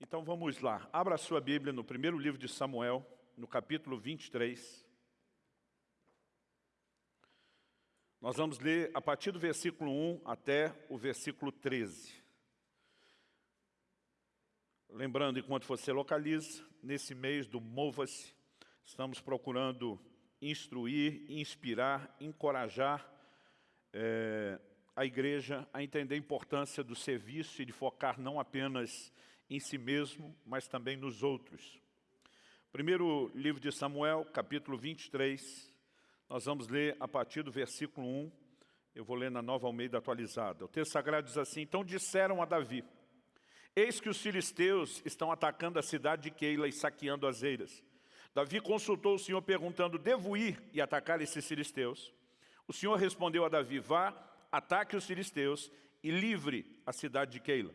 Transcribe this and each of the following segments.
Então vamos lá. Abra a sua Bíblia no primeiro livro de Samuel, no capítulo 23. Nós vamos ler a partir do versículo 1 até o versículo 13. Lembrando, enquanto você localiza, nesse mês do Mova-se, estamos procurando instruir, inspirar, encorajar é, a igreja a entender a importância do serviço e de focar não apenas em si mesmo, mas também nos outros. Primeiro livro de Samuel, capítulo 23, nós vamos ler a partir do versículo 1, eu vou ler na Nova Almeida atualizada. O texto sagrado diz assim, Então disseram a Davi, Eis que os filisteus estão atacando a cidade de Keila e saqueando as eiras. Davi consultou o Senhor perguntando, devo ir e atacar esses filisteus? O Senhor respondeu a Davi, vá, ataque os filisteus e livre a cidade de Keila.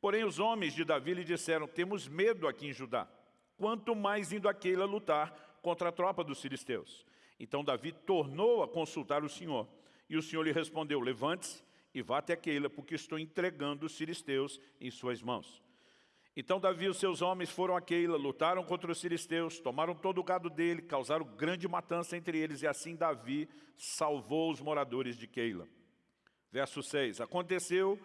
Porém os homens de Davi lhe disseram, temos medo aqui em Judá, quanto mais indo a Keila lutar contra a tropa dos filisteus. Então Davi tornou a consultar o Senhor. E o Senhor lhe respondeu, levante-se e vá até Keila, porque estou entregando os filisteus em suas mãos. Então Davi e os seus homens foram a Keila, lutaram contra os filisteus, tomaram todo o gado dele, causaram grande matança entre eles, e assim Davi salvou os moradores de Keila. Verso 6, aconteceu,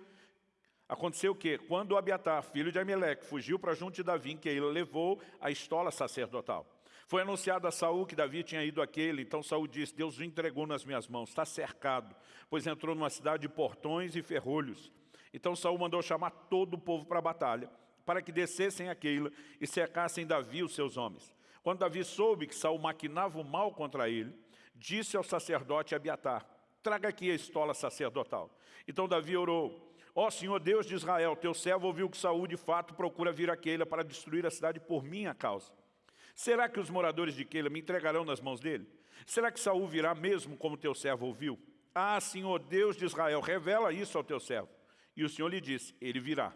aconteceu que, quando Abiatar, filho de Ameleque, fugiu para junto de Davi em Keila, levou a estola sacerdotal. Foi anunciado a Saul que Davi tinha ido àquele, então Saul disse, Deus o entregou nas minhas mãos, está cercado, pois entrou numa cidade de portões e ferrolhos. Então Saul mandou chamar todo o povo para a batalha, para que descessem aquela e cercassem Davi e os seus homens. Quando Davi soube que Saul maquinava o mal contra ele, disse ao sacerdote Abiatar, traga aqui a estola sacerdotal. Então Davi orou, ó Senhor Deus de Israel, teu servo ouviu que Saul de fato procura vir a Keila para destruir a cidade por minha causa. Será que os moradores de Keila me entregarão nas mãos dele? Será que Saul virá mesmo como teu servo ouviu? Ah, Senhor Deus de Israel, revela isso ao teu servo. E o Senhor lhe disse, ele virá.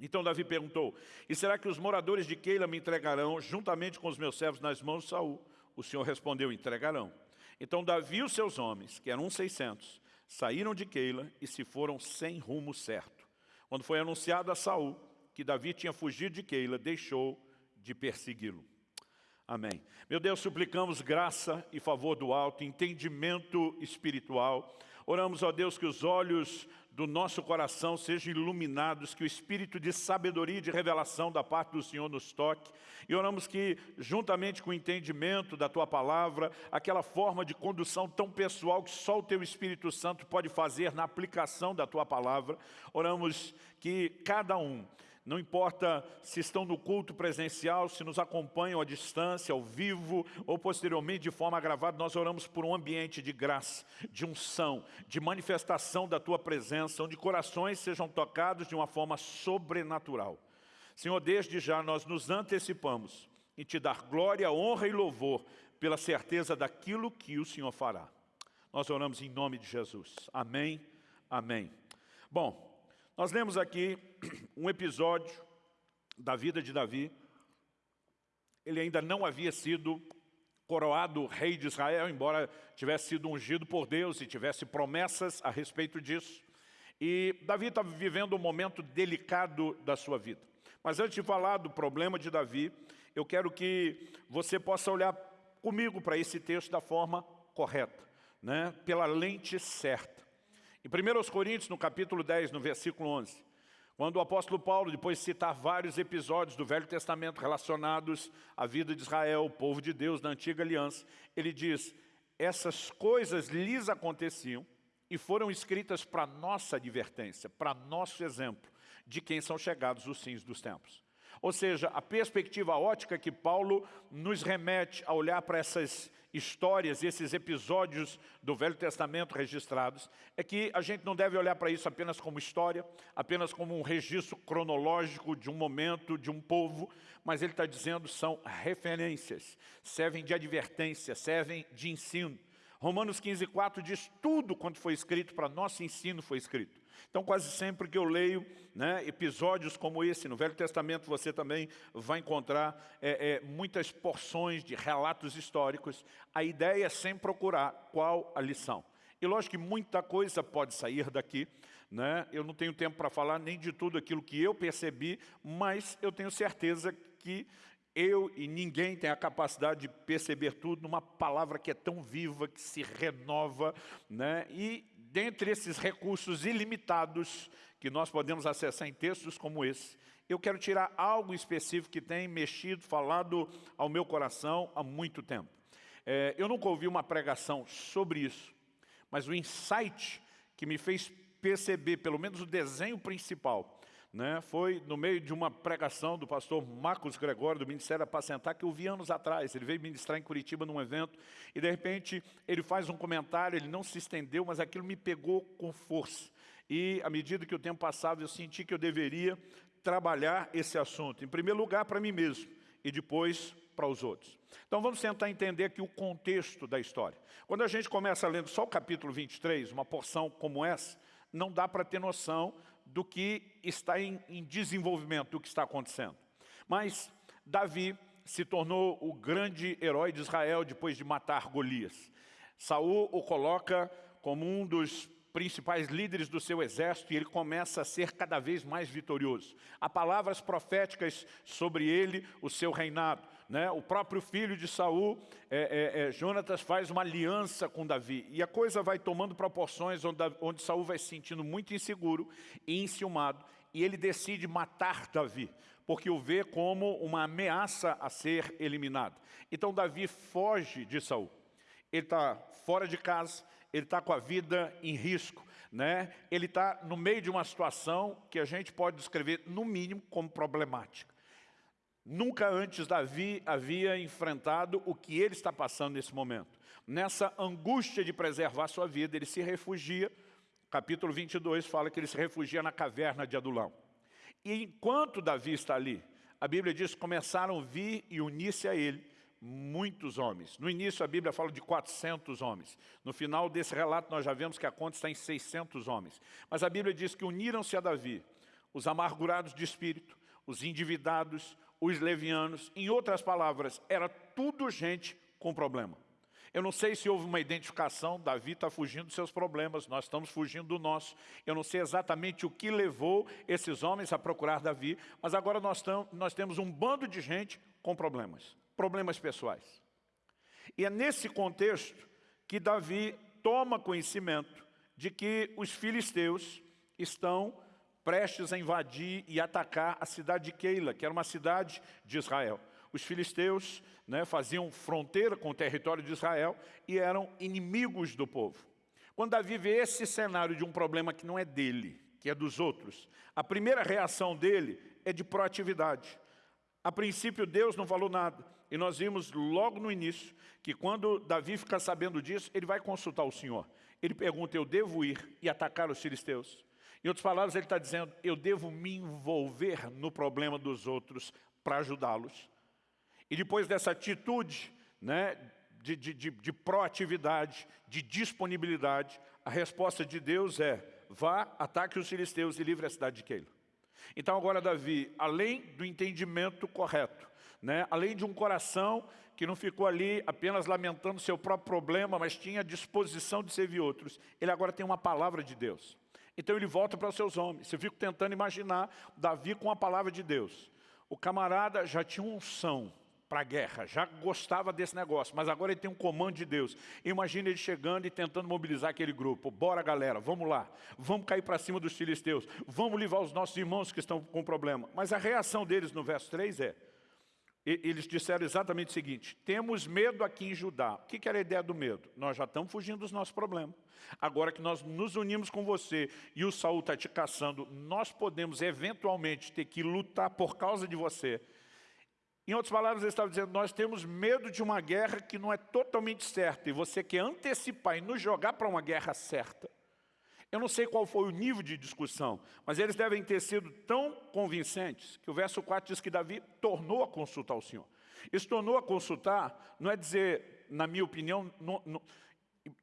Então Davi perguntou, e será que os moradores de Keila me entregarão juntamente com os meus servos nas mãos de Saul? O Senhor respondeu, entregarão. Então Davi e os seus homens, que eram 600, saíram de Keila e se foram sem rumo certo. Quando foi anunciado a Saul que Davi tinha fugido de Keila, deixou de persegui-lo. Amém. Meu Deus, suplicamos graça e favor do alto, entendimento espiritual. Oramos, ó Deus, que os olhos do nosso coração sejam iluminados, que o espírito de sabedoria e de revelação da parte do Senhor nos toque. E oramos que, juntamente com o entendimento da Tua palavra, aquela forma de condução tão pessoal que só o Teu Espírito Santo pode fazer na aplicação da Tua palavra, oramos que cada um não importa se estão no culto presencial, se nos acompanham à distância, ao vivo ou posteriormente de forma gravada, nós oramos por um ambiente de graça, de unção, de manifestação da Tua presença, onde corações sejam tocados de uma forma sobrenatural. Senhor, desde já nós nos antecipamos em Te dar glória, honra e louvor pela certeza daquilo que o Senhor fará. Nós oramos em nome de Jesus. Amém, amém. Bom, nós lemos aqui um episódio da vida de Davi. Ele ainda não havia sido coroado rei de Israel, embora tivesse sido ungido por Deus e tivesse promessas a respeito disso. E Davi estava vivendo um momento delicado da sua vida. Mas antes de falar do problema de Davi, eu quero que você possa olhar comigo para esse texto da forma correta, né? pela lente certa. Em 1 Coríntios, no capítulo 10, no versículo 11, quando o apóstolo Paulo, depois de citar vários episódios do Velho Testamento relacionados à vida de Israel, o povo de Deus da antiga aliança, ele diz, essas coisas lhes aconteciam e foram escritas para nossa advertência, para nosso exemplo, de quem são chegados os fins dos tempos. Ou seja, a perspectiva ótica que Paulo nos remete a olhar para essas histórias, esses episódios do Velho Testamento registrados, é que a gente não deve olhar para isso apenas como história, apenas como um registro cronológico de um momento, de um povo, mas ele está dizendo são referências, servem de advertência, servem de ensino. Romanos 15, 4 diz tudo quanto foi escrito para nosso ensino foi escrito. Então quase sempre que eu leio né, episódios como esse, no Velho Testamento você também vai encontrar é, é, muitas porções de relatos históricos. A ideia é sempre procurar qual a lição. E lógico que muita coisa pode sair daqui, né? eu não tenho tempo para falar nem de tudo aquilo que eu percebi, mas eu tenho certeza que eu e ninguém tem a capacidade de perceber tudo numa palavra que é tão viva, que se renova, né? e dentre esses recursos ilimitados que nós podemos acessar em textos como esse, eu quero tirar algo específico que tem mexido, falado ao meu coração há muito tempo. É, eu nunca ouvi uma pregação sobre isso, mas o insight que me fez perceber, pelo menos o desenho principal, né, foi no meio de uma pregação do pastor Marcos Gregório, do Ministério Apacentar, que eu vi anos atrás. Ele veio ministrar em Curitiba num evento e, de repente, ele faz um comentário, ele não se estendeu, mas aquilo me pegou com força. E, à medida que o tempo passava, eu senti que eu deveria trabalhar esse assunto. Em primeiro lugar, para mim mesmo, e depois para os outros. Então vamos tentar entender aqui o contexto da história. Quando a gente começa lendo só o capítulo 23, uma porção como essa, não dá para ter noção do que está em, em desenvolvimento, do que está acontecendo. Mas Davi se tornou o grande herói de Israel depois de matar Golias. Saul o coloca como um dos principais líderes do seu exército e ele começa a ser cada vez mais vitorioso. Há palavras proféticas sobre ele, o seu reinado. Né? O próprio filho de Saul, é, é, é, Jonatas, faz uma aliança com Davi. E a coisa vai tomando proporções onde, onde Saul vai se sentindo muito inseguro e enciumado. E ele decide matar Davi, porque o vê como uma ameaça a ser eliminado. Então Davi foge de Saul. Ele está fora de casa, ele está com a vida em risco, né? ele está no meio de uma situação que a gente pode descrever, no mínimo, como problemática. Nunca antes Davi havia enfrentado o que ele está passando nesse momento. Nessa angústia de preservar sua vida, ele se refugia, capítulo 22 fala que ele se refugia na caverna de Adulão. E enquanto Davi está ali, a Bíblia diz que começaram a vir e unir-se a ele muitos homens. No início a Bíblia fala de 400 homens. No final desse relato nós já vemos que a conta está em 600 homens. Mas a Bíblia diz que uniram-se a Davi os amargurados de espírito, os endividados, os levianos. Em outras palavras, era tudo gente com problema. Eu não sei se houve uma identificação, Davi está fugindo dos seus problemas, nós estamos fugindo do nosso. Eu não sei exatamente o que levou esses homens a procurar Davi, mas agora nós, tam, nós temos um bando de gente com problemas problemas pessoais. E é nesse contexto que Davi toma conhecimento de que os filisteus estão prestes a invadir e atacar a cidade de Keila, que era uma cidade de Israel. Os filisteus né, faziam fronteira com o território de Israel e eram inimigos do povo. Quando Davi vê esse cenário de um problema que não é dele, que é dos outros, a primeira reação dele é de proatividade. A princípio, Deus não falou nada. E nós vimos logo no início que quando Davi fica sabendo disso, ele vai consultar o Senhor. Ele pergunta, eu devo ir e atacar os filisteus? Em outras palavras, ele está dizendo, eu devo me envolver no problema dos outros para ajudá-los. E depois dessa atitude né, de, de, de, de proatividade, de disponibilidade, a resposta de Deus é, vá, ataque os filisteus e livre a cidade de Keila. Então agora Davi, além do entendimento correto, né, além de um coração que não ficou ali apenas lamentando seu próprio problema, mas tinha disposição de servir outros, ele agora tem uma palavra de Deus. Então ele volta para os seus homens. Eu fico tentando imaginar Davi com a palavra de Deus. O camarada já tinha unção para a guerra, já gostava desse negócio, mas agora ele tem um comando de Deus. Imagina ele chegando e tentando mobilizar aquele grupo. Bora galera, vamos lá, vamos cair para cima dos filisteus, vamos livrar os nossos irmãos que estão com problema. Mas a reação deles no verso 3 é, eles disseram exatamente o seguinte, temos medo aqui em Judá. O que era a ideia do medo? Nós já estamos fugindo dos nossos problemas. Agora que nós nos unimos com você e o Saul está te caçando, nós podemos eventualmente ter que lutar por causa de você em outras palavras, ele estava dizendo, nós temos medo de uma guerra que não é totalmente certa, e você quer antecipar e nos jogar para uma guerra certa. Eu não sei qual foi o nível de discussão, mas eles devem ter sido tão convincentes que o verso 4 diz que Davi tornou a consultar o Senhor. Isso tornou a consultar, não é dizer, na minha opinião, não, não,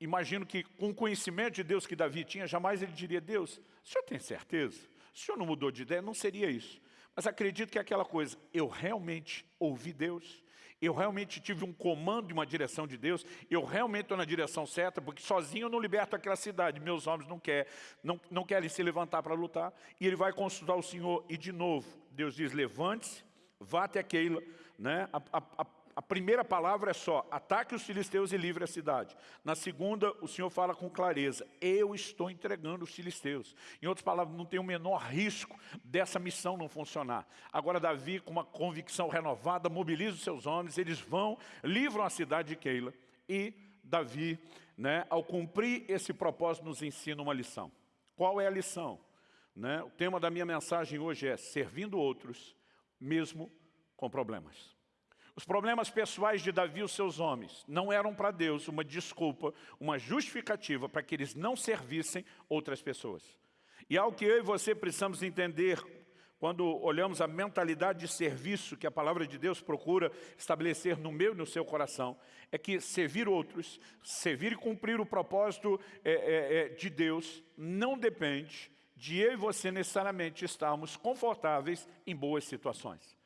imagino que com o conhecimento de Deus que Davi tinha, jamais ele diria, Deus, o senhor tem certeza? O senhor não mudou de ideia? Não seria isso. Mas acredito que é aquela coisa, eu realmente ouvi Deus, Eu realmente tive um comando e uma direção de Deus, eu realmente estou na direção certa, porque sozinho eu não liberto aquela cidade, meus homens não, quer, não, não querem se levantar para lutar, e ele vai consultar o Senhor, e de novo, Deus diz, levante-se, vá até Keila, né? a, a a primeira palavra é só, ataque os filisteus e livre a cidade. Na segunda, o Senhor fala com clareza, eu estou entregando os filisteus. Em outras palavras, não tem o menor risco dessa missão não funcionar. Agora Davi, com uma convicção renovada, mobiliza os seus homens, eles vão, livram a cidade de Keila. E Davi, né, ao cumprir esse propósito, nos ensina uma lição. Qual é a lição? Né? O tema da minha mensagem hoje é servindo outros, mesmo com problemas. Os problemas pessoais de Davi e os seus homens não eram para Deus uma desculpa, uma justificativa para que eles não servissem outras pessoas. E algo que eu e você precisamos entender quando olhamos a mentalidade de serviço que a palavra de Deus procura estabelecer no meu e no seu coração, é que servir outros, servir e cumprir o propósito é, é, é, de Deus, não depende de eu e você necessariamente estarmos confortáveis em boas situações.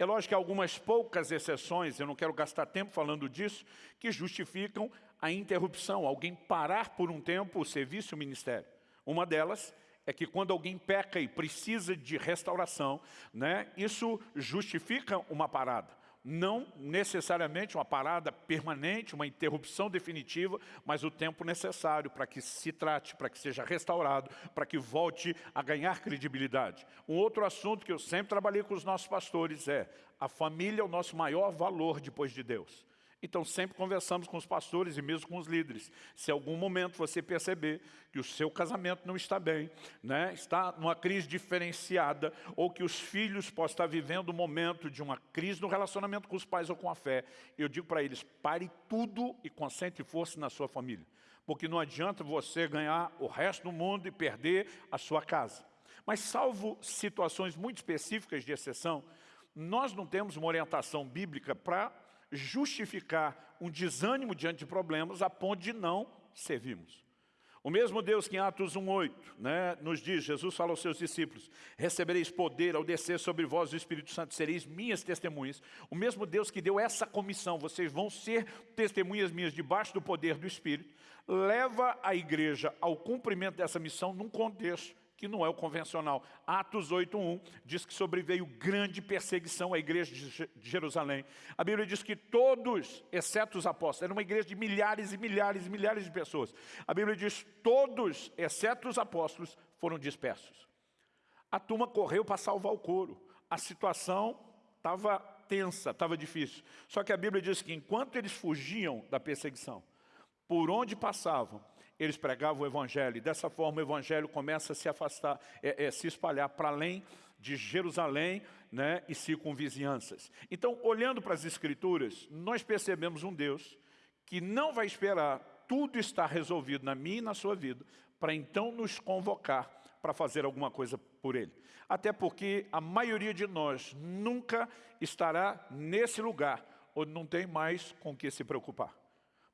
É lógico que há algumas poucas exceções, eu não quero gastar tempo falando disso, que justificam a interrupção, alguém parar por um tempo o serviço e o ministério. Uma delas é que quando alguém peca e precisa de restauração, né, isso justifica uma parada não necessariamente uma parada permanente, uma interrupção definitiva, mas o tempo necessário para que se trate, para que seja restaurado, para que volte a ganhar credibilidade. Um outro assunto que eu sempre trabalhei com os nossos pastores é a família é o nosso maior valor depois de Deus. Então sempre conversamos com os pastores e mesmo com os líderes. Se algum momento você perceber que o seu casamento não está bem, né, está numa crise diferenciada, ou que os filhos possam estar vivendo um momento de uma crise no relacionamento com os pais ou com a fé, eu digo para eles, pare tudo e concentre força na sua família. Porque não adianta você ganhar o resto do mundo e perder a sua casa. Mas salvo situações muito específicas de exceção, nós não temos uma orientação bíblica para justificar um desânimo diante de problemas a ponto de não servirmos. O mesmo Deus que em Atos 1,8 né, nos diz, Jesus fala aos seus discípulos, recebereis poder ao descer sobre vós o Espírito Santo, sereis minhas testemunhas. O mesmo Deus que deu essa comissão, vocês vão ser testemunhas minhas debaixo do poder do Espírito, leva a igreja ao cumprimento dessa missão num contexto que não é o convencional. Atos 8.1 diz que sobreveio grande perseguição à igreja de Jerusalém. A Bíblia diz que todos, exceto os apóstolos, era uma igreja de milhares e milhares e milhares de pessoas. A Bíblia diz todos, exceto os apóstolos, foram dispersos. A turma correu para salvar o couro. A situação estava tensa, estava difícil. Só que a Bíblia diz que enquanto eles fugiam da perseguição, por onde passavam, eles pregavam o Evangelho. E dessa forma o Evangelho começa a se afastar, é, é, se espalhar para além de Jerusalém né, e circunvizinhanças. Então, olhando para as Escrituras, nós percebemos um Deus que não vai esperar tudo estar resolvido na minha e na sua vida, para então nos convocar para fazer alguma coisa por Ele. Até porque a maioria de nós nunca estará nesse lugar, onde não tem mais com que se preocupar.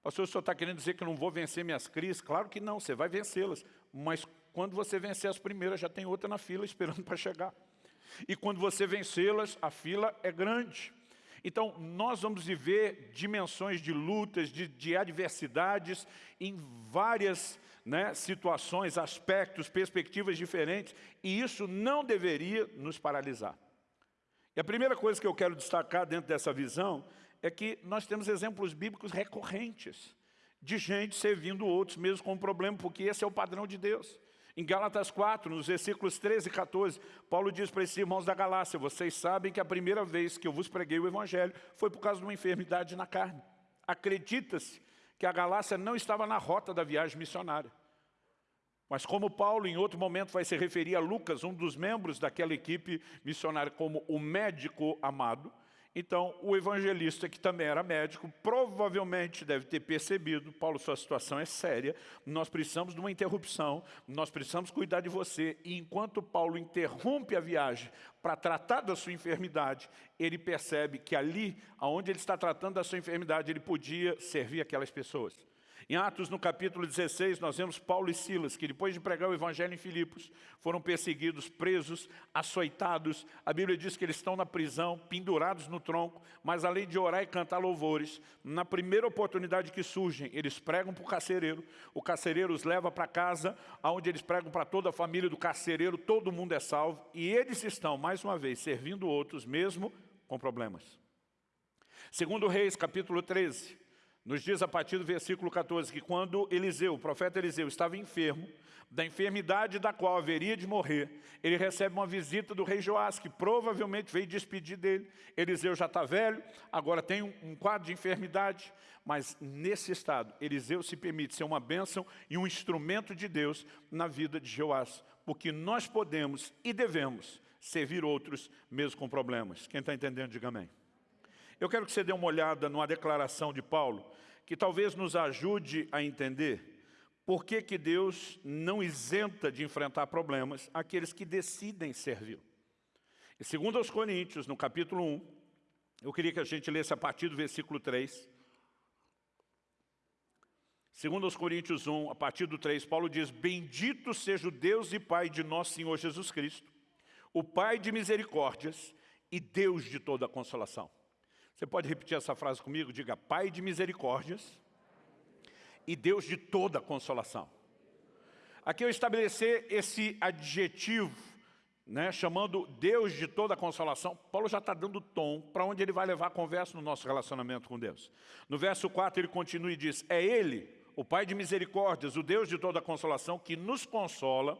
Pastor, o senhor está querendo dizer que eu não vou vencer minhas crises? Claro que não, você vai vencê-las. Mas quando você vencer as primeiras, já tem outra na fila esperando para chegar. E quando você vencê-las, a fila é grande. Então, nós vamos viver dimensões de lutas, de, de adversidades, em várias né, situações, aspectos, perspectivas diferentes, e isso não deveria nos paralisar. E a primeira coisa que eu quero destacar dentro dessa visão é que nós temos exemplos bíblicos recorrentes de gente servindo outros mesmo com um problema, porque esse é o padrão de Deus. Em Gálatas 4, nos versículos 13 e 14, Paulo diz para esses irmãos da Galácia, vocês sabem que a primeira vez que eu vos preguei o Evangelho foi por causa de uma enfermidade na carne. Acredita-se que a Galácia não estava na rota da viagem missionária. Mas como Paulo, em outro momento, vai se referir a Lucas, um dos membros daquela equipe missionária, como o médico amado, então, o evangelista, que também era médico, provavelmente deve ter percebido, Paulo, sua situação é séria, nós precisamos de uma interrupção, nós precisamos cuidar de você. E enquanto Paulo interrompe a viagem para tratar da sua enfermidade, ele percebe que ali, onde ele está tratando da sua enfermidade, ele podia servir aquelas pessoas. Em Atos, no capítulo 16, nós vemos Paulo e Silas, que depois de pregar o evangelho em Filipos, foram perseguidos, presos, açoitados. A Bíblia diz que eles estão na prisão, pendurados no tronco, mas além de orar e cantar louvores, na primeira oportunidade que surgem, eles pregam para o carcereiro, o carcereiro os leva para casa, onde eles pregam para toda a família do carcereiro, todo mundo é salvo, e eles estão, mais uma vez, servindo outros, mesmo com problemas. Segundo Reis, capítulo 13, nos diz a partir do versículo 14 que quando Eliseu, o profeta Eliseu, estava enfermo, da enfermidade da qual haveria de morrer, ele recebe uma visita do rei Joás, que provavelmente veio despedir dele. Eliseu já está velho, agora tem um, quadro de enfermidade, mas nesse estado, Eliseu se permite ser uma bênção e um instrumento de Deus na vida de Joás, porque nós podemos e devemos servir outros mesmo com problemas. Quem está entendendo, diga amém. Eu quero que você dê uma olhada numa declaração de Paulo, que talvez nos ajude a entender por que, que Deus não isenta de enfrentar problemas aqueles que decidem servir. E segundo aos Coríntios, no capítulo 1, eu queria que a gente lesse a partir do versículo 3. Segundo aos Coríntios 1, a partir do 3, Paulo diz, Bendito seja o Deus e Pai de nosso Senhor Jesus Cristo, o Pai de misericórdias e Deus de toda consolação você pode repetir essa frase comigo? Diga, Pai de misericórdias e Deus de toda consolação. Aqui eu estabelecer esse adjetivo, né, chamando Deus de toda consolação, Paulo já está dando tom para onde ele vai levar a conversa no nosso relacionamento com Deus. No verso 4 ele continua e diz, é Ele, o Pai de misericórdias, o Deus de toda consolação, que nos consola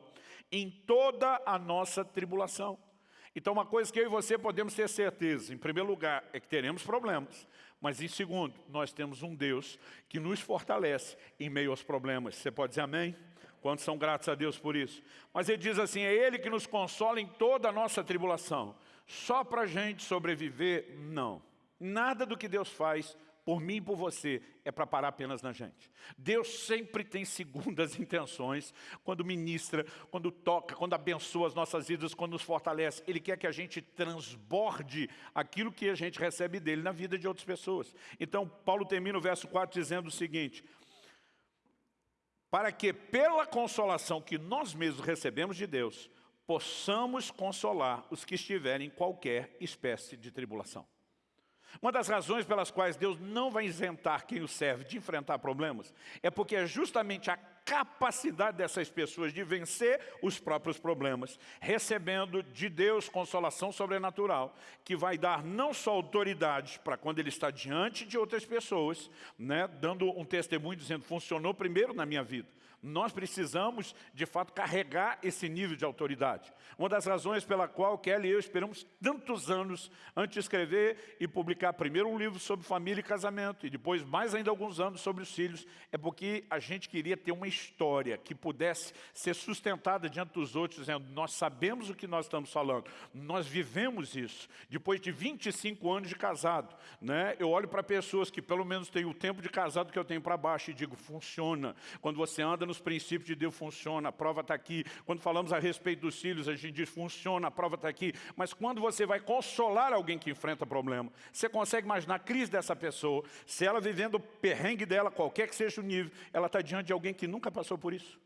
em toda a nossa tribulação então, uma coisa que eu e você podemos ter certeza, em primeiro lugar, é que teremos problemas, mas em segundo, nós temos um Deus que nos fortalece em meio aos problemas. Você pode dizer amém? Quantos são gratos a Deus por isso? Mas ele diz assim, é Ele que nos consola em toda a nossa tribulação. Só para a gente sobreviver, não. Nada do que Deus faz por mim e por você, é para parar apenas na gente. Deus sempre tem segundas intenções, quando ministra, quando toca, quando abençoa as nossas vidas, quando nos fortalece. Ele quer que a gente transborde aquilo que a gente recebe dele na vida de outras pessoas. Então, Paulo termina o verso 4 dizendo o seguinte, para que pela consolação que nós mesmos recebemos de Deus, possamos consolar os que estiverem em qualquer espécie de tribulação. Uma das razões pelas quais Deus não vai isentar quem o serve de enfrentar problemas é porque é justamente a capacidade dessas pessoas de vencer os próprios problemas, recebendo de Deus consolação sobrenatural, que vai dar não só autoridade para quando ele está diante de outras pessoas, né, dando um testemunho dizendo, funcionou primeiro na minha vida, nós precisamos, de fato, carregar esse nível de autoridade. Uma das razões pela qual Kelly e eu esperamos tantos anos antes de escrever e publicar primeiro um livro sobre família e casamento e depois mais ainda alguns anos sobre os filhos, é porque a gente queria ter uma história que pudesse ser sustentada diante dos outros, dizendo, nós sabemos o que nós estamos falando, nós vivemos isso. Depois de 25 anos de casado, né, eu olho para pessoas que pelo menos têm o tempo de casado que eu tenho para baixo e digo, funciona. Quando você anda nos princípios de Deus funciona, a prova está aqui. Quando falamos a respeito dos filhos, a gente diz funciona, a prova está aqui. Mas quando você vai consolar alguém que enfrenta problema, você consegue imaginar a crise dessa pessoa, se ela vivendo o perrengue dela, qualquer que seja o nível, ela está diante de alguém que nunca passou por isso.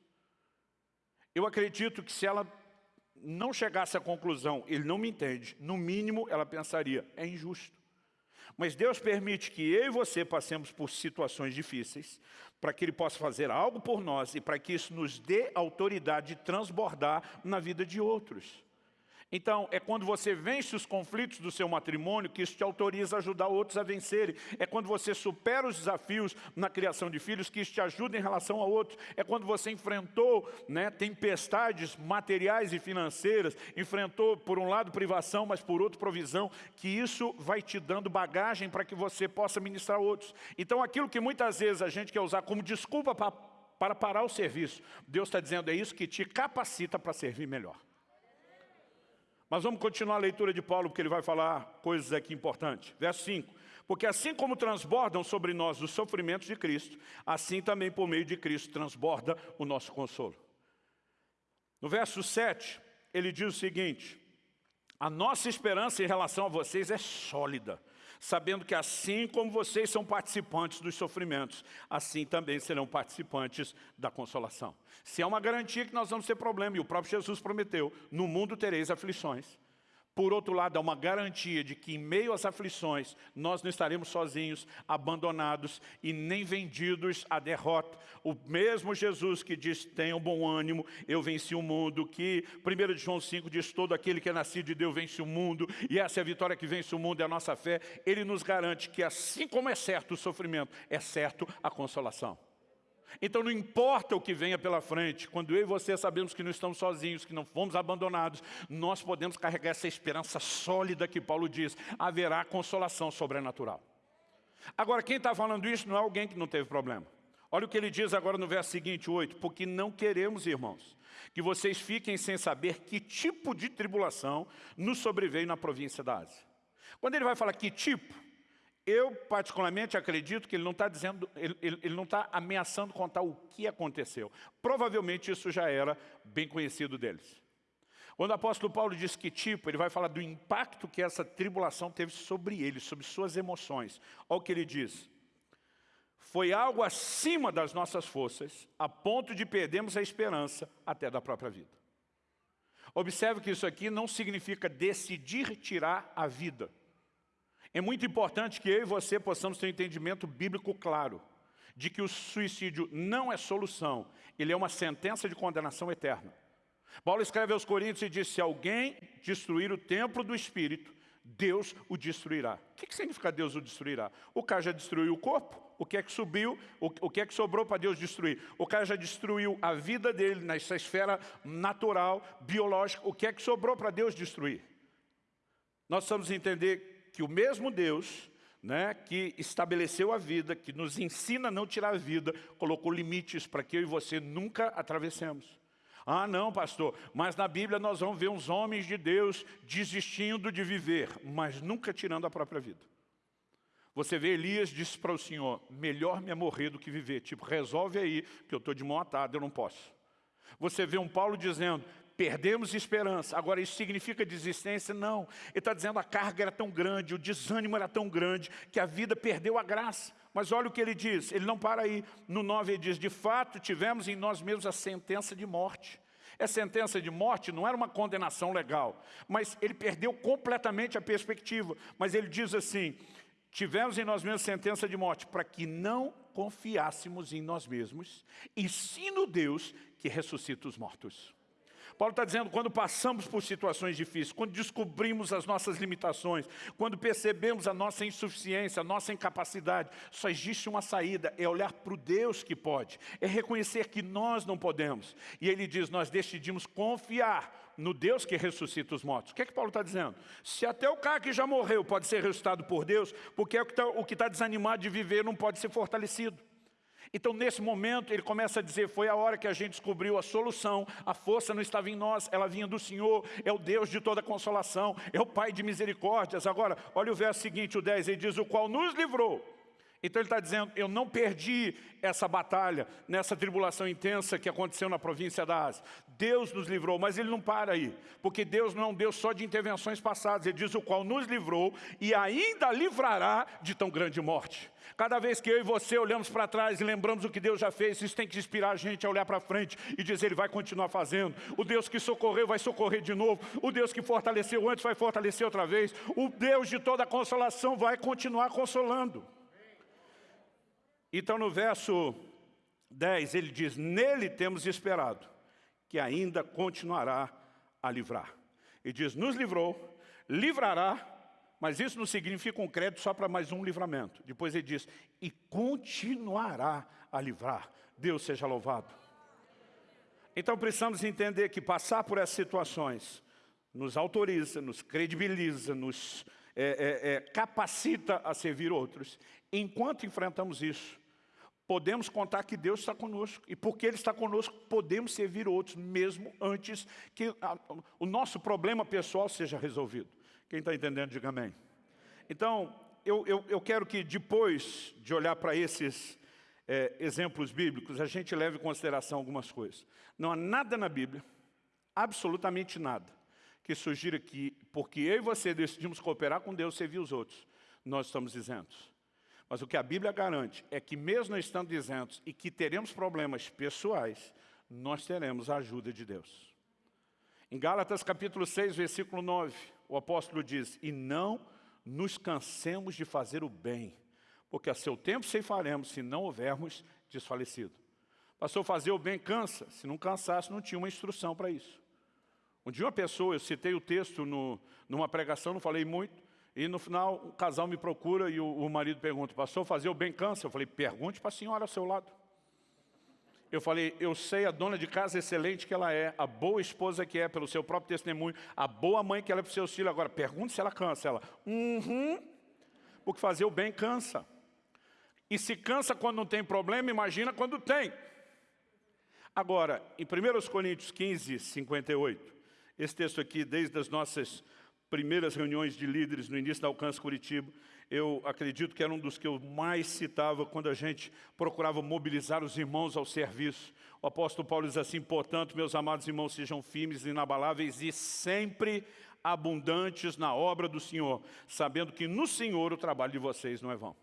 Eu acredito que se ela não chegasse à conclusão, ele não me entende, no mínimo ela pensaria, é injusto. Mas Deus permite que eu e você passemos por situações difíceis, para que Ele possa fazer algo por nós e para que isso nos dê autoridade de transbordar na vida de outros. Então, é quando você vence os conflitos do seu matrimônio que isso te autoriza a ajudar outros a vencerem. É quando você supera os desafios na criação de filhos que isso te ajuda em relação a outros. É quando você enfrentou né, tempestades materiais e financeiras, enfrentou, por um lado, privação, mas por outro, provisão, que isso vai te dando bagagem para que você possa ministrar outros. Então, aquilo que muitas vezes a gente quer usar como desculpa para, para parar o serviço, Deus está dizendo, é isso que te capacita para servir melhor. Mas vamos continuar a leitura de Paulo, porque ele vai falar coisas aqui importantes. Verso 5. Porque assim como transbordam sobre nós os sofrimentos de Cristo, assim também por meio de Cristo transborda o nosso consolo. No verso 7, ele diz o seguinte, A nossa esperança em relação a vocês é sólida, sabendo que assim como vocês são participantes dos sofrimentos, assim também serão participantes da consolação. Se é uma garantia que nós vamos ter problema, e o próprio Jesus prometeu, no mundo tereis aflições. Por outro lado, há uma garantia de que em meio às aflições, nós não estaremos sozinhos, abandonados e nem vendidos à derrota. O mesmo Jesus que diz, tenham bom ânimo, eu venci o mundo, que 1 João 5 diz, todo aquele que é nascido de Deus vence o mundo, e essa é a vitória que vence o mundo, é a nossa fé. Ele nos garante que assim como é certo o sofrimento, é certo a consolação. Então não importa o que venha pela frente, quando eu e você sabemos que não estamos sozinhos, que não fomos abandonados, nós podemos carregar essa esperança sólida que Paulo diz, haverá consolação sobrenatural. Agora, quem está falando isso não é alguém que não teve problema. Olha o que ele diz agora no verso seguinte, 8, porque não queremos, irmãos, que vocês fiquem sem saber que tipo de tribulação nos sobreveio na província da Ásia. Quando ele vai falar que tipo, eu, particularmente, acredito que ele não está dizendo, ele, ele, ele não está ameaçando contar o que aconteceu. Provavelmente isso já era bem conhecido deles. Quando o apóstolo Paulo diz que tipo, ele vai falar do impacto que essa tribulação teve sobre ele, sobre suas emoções. Olha o que ele diz. Foi algo acima das nossas forças, a ponto de perdermos a esperança até da própria vida. Observe que isso aqui não significa decidir tirar a vida. É muito importante que eu e você possamos ter um entendimento bíblico claro de que o suicídio não é solução, ele é uma sentença de condenação eterna. Paulo escreve aos Coríntios e diz, se alguém destruir o templo do Espírito, Deus o destruirá. O que, significa Deus o destruirá? O cara já destruiu o corpo, o que é que subiu, o, o que é que sobrou para Deus destruir? O cara já destruiu a vida dele nessa esfera natural, biológica, o que é que sobrou para Deus destruir? Nós precisamos entender que o mesmo Deus né, que estabeleceu a vida, que nos ensina a não tirar a vida, colocou limites para que eu e você nunca atravessemos. Ah, não, pastor, mas na Bíblia nós vamos ver uns homens de Deus desistindo de viver, mas nunca tirando a própria vida. Você vê Elias disse para o Senhor, melhor me morrer do que viver. Tipo, resolve aí, que eu estou de mão atada, eu não posso. Você vê um Paulo dizendo, Perdemos esperança. Agora, isso significa desistência? Não. Ele está dizendo a carga era tão grande, o desânimo era tão grande, que a vida perdeu a graça. Mas olha o que ele diz, ele não para aí. No 9 ele diz, de fato, tivemos em nós mesmos a sentença de morte. Essa sentença de morte não era uma condenação legal, mas ele perdeu completamente a perspectiva. Mas ele diz assim, tivemos em nós mesmos sentença de morte, para que não confiássemos em nós mesmos, e sim no Deus que ressuscita os mortos. Paulo está dizendo, quando passamos por situações difíceis, quando descobrimos as nossas limitações, quando percebemos a nossa insuficiência, a nossa incapacidade, só existe uma saída, é olhar para o Deus que pode, é reconhecer que nós não podemos. E ele diz, nós decidimos confiar no Deus que ressuscita os mortos. O que é que Paulo está dizendo? Se até o cara que já morreu pode ser ressuscitado por Deus, porque é o que está tá desanimado de viver não pode ser fortalecido. Então, nesse momento, ele começa a dizer, foi a hora que a gente descobriu a solução, a força não estava em nós, ela vinha do Senhor, é o Deus de toda consolação, é o Pai de misericórdias. Agora, olha o verso seguinte, o 10, ele diz, o qual nos livrou. Então ele está dizendo, eu não perdi essa batalha, nessa tribulação intensa que aconteceu na província da Ásia. Deus nos livrou, mas ele não para aí, porque Deus não é um Deus só de intervenções passadas, ele diz o qual nos livrou e ainda livrará de tão grande morte. Cada vez que eu e você olhamos para trás e lembramos o que Deus já fez, isso tem que inspirar a gente a olhar para frente e dizer, Ele vai continuar fazendo. O Deus que socorreu vai socorrer de novo. O Deus que fortaleceu antes vai fortalecer outra vez. O Deus de toda consolação vai continuar consolando. Então no verso 10 ele diz, nele temos esperado, que ainda continuará a livrar. Ele diz, nos livrou, livrará mas isso não significa um crédito só para mais um livramento. Depois ele diz, e continuará a livrar. Deus seja louvado. Então precisamos entender que passar por essas situações nos autoriza, nos credibiliza, nos é, é, é, capacita a servir outros. Enquanto enfrentamos isso, podemos contar que Deus está conosco. E porque Ele está conosco, podemos servir outros, mesmo antes que a, o nosso problema pessoal seja resolvido. Quem está entendendo, diga amém. Então, eu, eu, eu quero que depois de olhar para esses é, exemplos bíblicos, a gente leve em consideração algumas coisas. Não há nada na Bíblia, absolutamente nada, que sugira que, porque eu e você decidimos cooperar com Deus, servir os outros, nós estamos isentos. Mas o que a Bíblia garante é que mesmo estando isentos e que teremos problemas pessoais, nós teremos a ajuda de Deus. Em Gálatas capítulo 6, versículo 9, o apóstolo diz, e não nos cansemos de fazer o bem, porque a seu tempo ceifaremos se não houvermos desfalecido. Pastor, fazer o bem cansa. Se não cansasse, não tinha uma instrução para isso. Um dia uma pessoa, eu citei o texto no, numa pregação, não falei muito, e no final o casal me procura e o, o marido pergunta, pastor, fazer o bem cansa? Eu falei, pergunte para a senhora ao seu lado. Eu falei, eu sei a dona de casa excelente que ela é, a boa esposa que é pelo seu próprio testemunho, a boa mãe que ela é para os seus filhos. Agora, pergunte se ela cansa. Ela, uhum, porque fazer o bem cansa. E se cansa quando não tem problema, imagina quando tem. Agora, em 1 Coríntios 15, 58, esse texto aqui, desde as nossas primeiras reuniões de líderes no início da Alcance Curitiba, eu acredito que era um dos que eu mais citava quando a gente procurava mobilizar os irmãos ao serviço. O apóstolo Paulo diz assim, portanto, meus amados irmãos, sejam firmes, inabaláveis e sempre abundantes na obra do Senhor, sabendo que no Senhor o trabalho de vocês não é vão.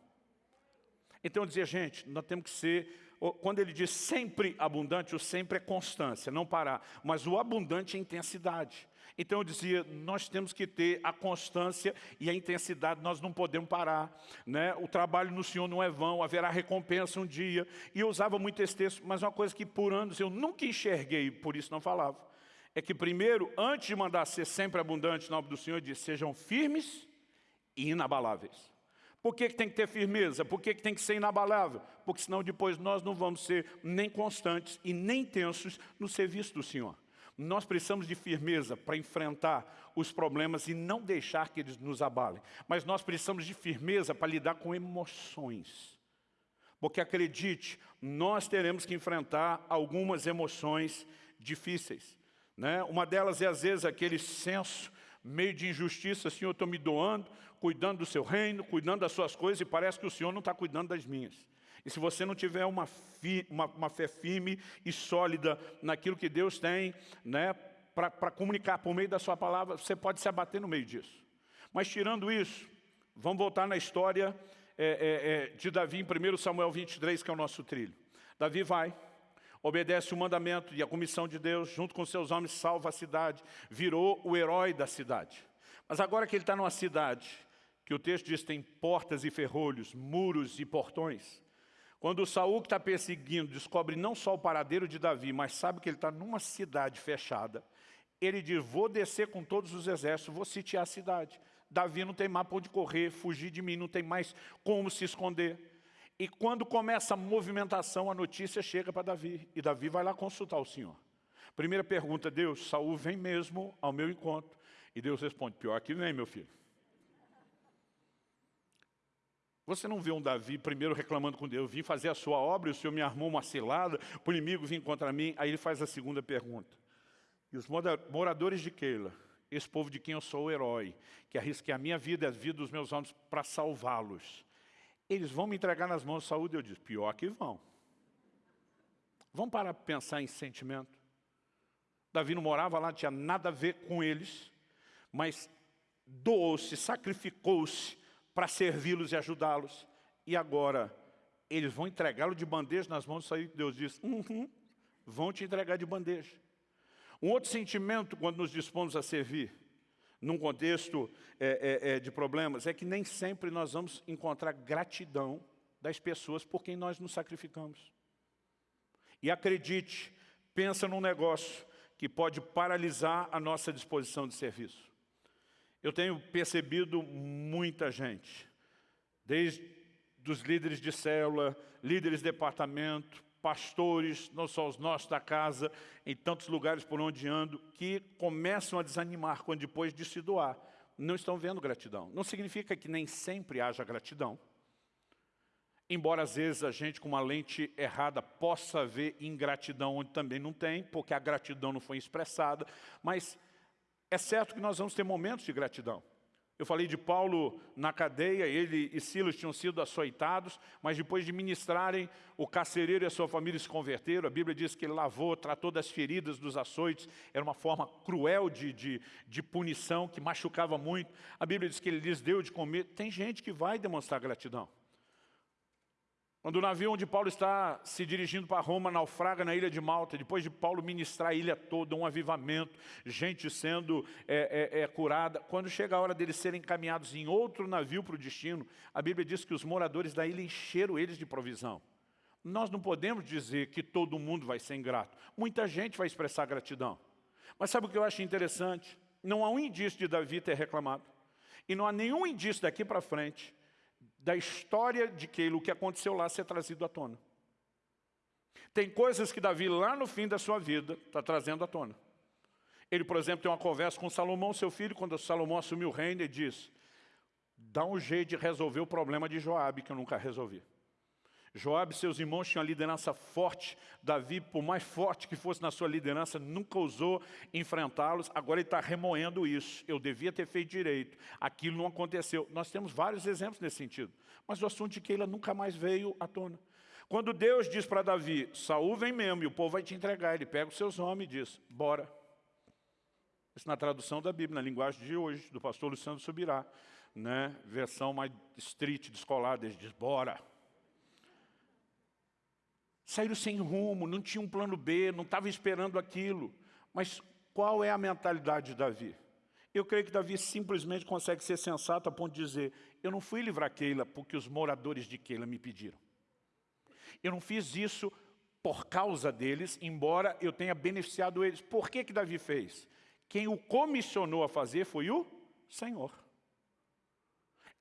Então eu dizia, gente, nós temos que ser quando ele diz sempre abundante, o sempre é constância, não parar. Mas o abundante é intensidade. Então eu dizia, nós temos que ter a constância e a intensidade, nós não podemos parar. Né? O trabalho no Senhor não é vão, haverá recompensa um dia. E eu usava muito esse texto, mas uma coisa que por anos eu nunca enxerguei, por isso não falava. É que primeiro, antes de mandar ser sempre abundante no nome do Senhor, diz, sejam firmes e inabaláveis. Por que, que tem que ter firmeza? Por que, que tem que ser inabalável? Porque senão depois nós não vamos ser nem constantes e nem tensos no serviço do Senhor. Nós precisamos de firmeza para enfrentar os problemas e não deixar que eles nos abalem. Mas nós precisamos de firmeza para lidar com emoções. Porque acredite, nós teremos que enfrentar algumas emoções difíceis. Né? Uma delas é às vezes aquele senso meio de injustiça, assim, eu estou me doando, cuidando do seu reino, cuidando das suas coisas, e parece que o Senhor não está cuidando das minhas. E se você não tiver uma, fi, uma, uma fé firme e sólida naquilo que Deus tem, né, para comunicar por meio da sua palavra, você pode se abater no meio disso. Mas tirando isso, vamos voltar na história é, é, é, de Davi em 1 Samuel 23, que é o nosso trilho. Davi vai, obedece o mandamento e a comissão de Deus, junto com seus homens, salva a cidade, virou o herói da cidade. Mas agora que ele está numa cidade, que o texto diz tem portas e ferrolhos, muros e portões, quando o Saul que está perseguindo descobre não só o paradeiro de Davi, mas sabe que ele está numa cidade fechada, ele diz, vou descer com todos os exércitos, vou sitiar a cidade. Davi não tem mapa onde correr, fugir de mim, não tem mais como se esconder. E quando começa a movimentação, a notícia chega para Davi. E Davi vai lá consultar o Senhor. Primeira pergunta, Deus, Saul vem mesmo ao meu encontro. E Deus responde, pior que vem, meu filho. Você não vê um Davi primeiro reclamando com Deus, eu vim fazer a sua obra e o Senhor me armou uma cilada, o inimigo vir contra mim. Aí ele faz a segunda pergunta. E os moradores de Keila, esse povo de quem eu sou o herói, que arrisquei a minha vida e a vida dos meus homens para salvá-los, eles vão me entregar nas mãos de saúde? Eu disse, pior que vão. Vamos parar para pensar em sentimento. Davi não morava lá, não tinha nada a ver com eles, mas doou-se, sacrificou-se para servi-los e ajudá-los. E agora, eles vão entregá-lo de bandeja nas mãos de saúde. Deus diz, uhum, vão te entregar de bandeja. Um outro sentimento quando nos dispomos a servir, num contexto é, é, é, de problemas, é que nem sempre nós vamos encontrar gratidão das pessoas por quem nós nos sacrificamos. E acredite, pensa num negócio que pode paralisar a nossa disposição de serviço. Eu tenho percebido muita gente, desde os líderes de célula, líderes de departamento, pastores, não só os nossos da casa, em tantos lugares por onde ando, que começam a desanimar quando depois de se doar, não estão vendo gratidão. Não significa que nem sempre haja gratidão. Embora às vezes a gente com uma lente errada possa ver ingratidão onde também não tem, porque a gratidão não foi expressada, mas é certo que nós vamos ter momentos de gratidão. Eu falei de Paulo na cadeia, ele e Silas tinham sido açoitados, mas depois de ministrarem, o carcereiro e a sua família se converteram. A Bíblia diz que ele lavou, tratou das feridas, dos açoites. Era uma forma cruel de, de, de punição, que machucava muito. A Bíblia diz que ele lhes deu de comer. Tem gente que vai demonstrar gratidão. Quando o navio onde Paulo está se dirigindo para Roma naufraga na ilha de Malta, depois de Paulo ministrar a ilha toda, um avivamento, gente sendo é, é, é, curada, quando chega a hora deles serem encaminhados em outro navio para o destino, a Bíblia diz que os moradores da ilha encheram eles de provisão. Nós não podemos dizer que todo mundo vai ser ingrato. Muita gente vai expressar gratidão. Mas sabe o que eu acho interessante? Não há um indício de Davi ter reclamado. E não há nenhum indício daqui para frente da história de Keila, o que aconteceu lá, ser trazido à tona. Tem coisas que Davi, lá no fim da sua vida, está trazendo à tona. Ele, por exemplo, tem uma conversa com Salomão, seu filho, quando Salomão assumiu o reino, ele diz, dá um jeito de resolver o problema de Joabe, que eu nunca resolvi. Joabe e seus irmãos tinham uma liderança forte. Davi, por mais forte que fosse na sua liderança, nunca ousou enfrentá-los. Agora ele está remoendo isso. Eu devia ter feito direito. Aquilo não aconteceu. Nós temos vários exemplos nesse sentido. Mas o assunto de Keila nunca mais veio à tona. Quando Deus diz para Davi, Saul vem mesmo e o povo vai te entregar, ele pega os seus homens e diz, bora. Isso na tradução da Bíblia, na linguagem de hoje, do pastor Luciano Subirá. Né? Versão mais street, descolada, ele diz, bora. Saíram sem rumo, não tinha um plano B, não estava esperando aquilo. Mas qual é a mentalidade de Davi? Eu creio que Davi simplesmente consegue ser sensato a ponto de dizer eu não fui livrar Keila porque os moradores de Keila me pediram. Eu não fiz isso por causa deles, embora eu tenha beneficiado eles. Por que que Davi fez? Quem o comissionou a fazer foi o Senhor.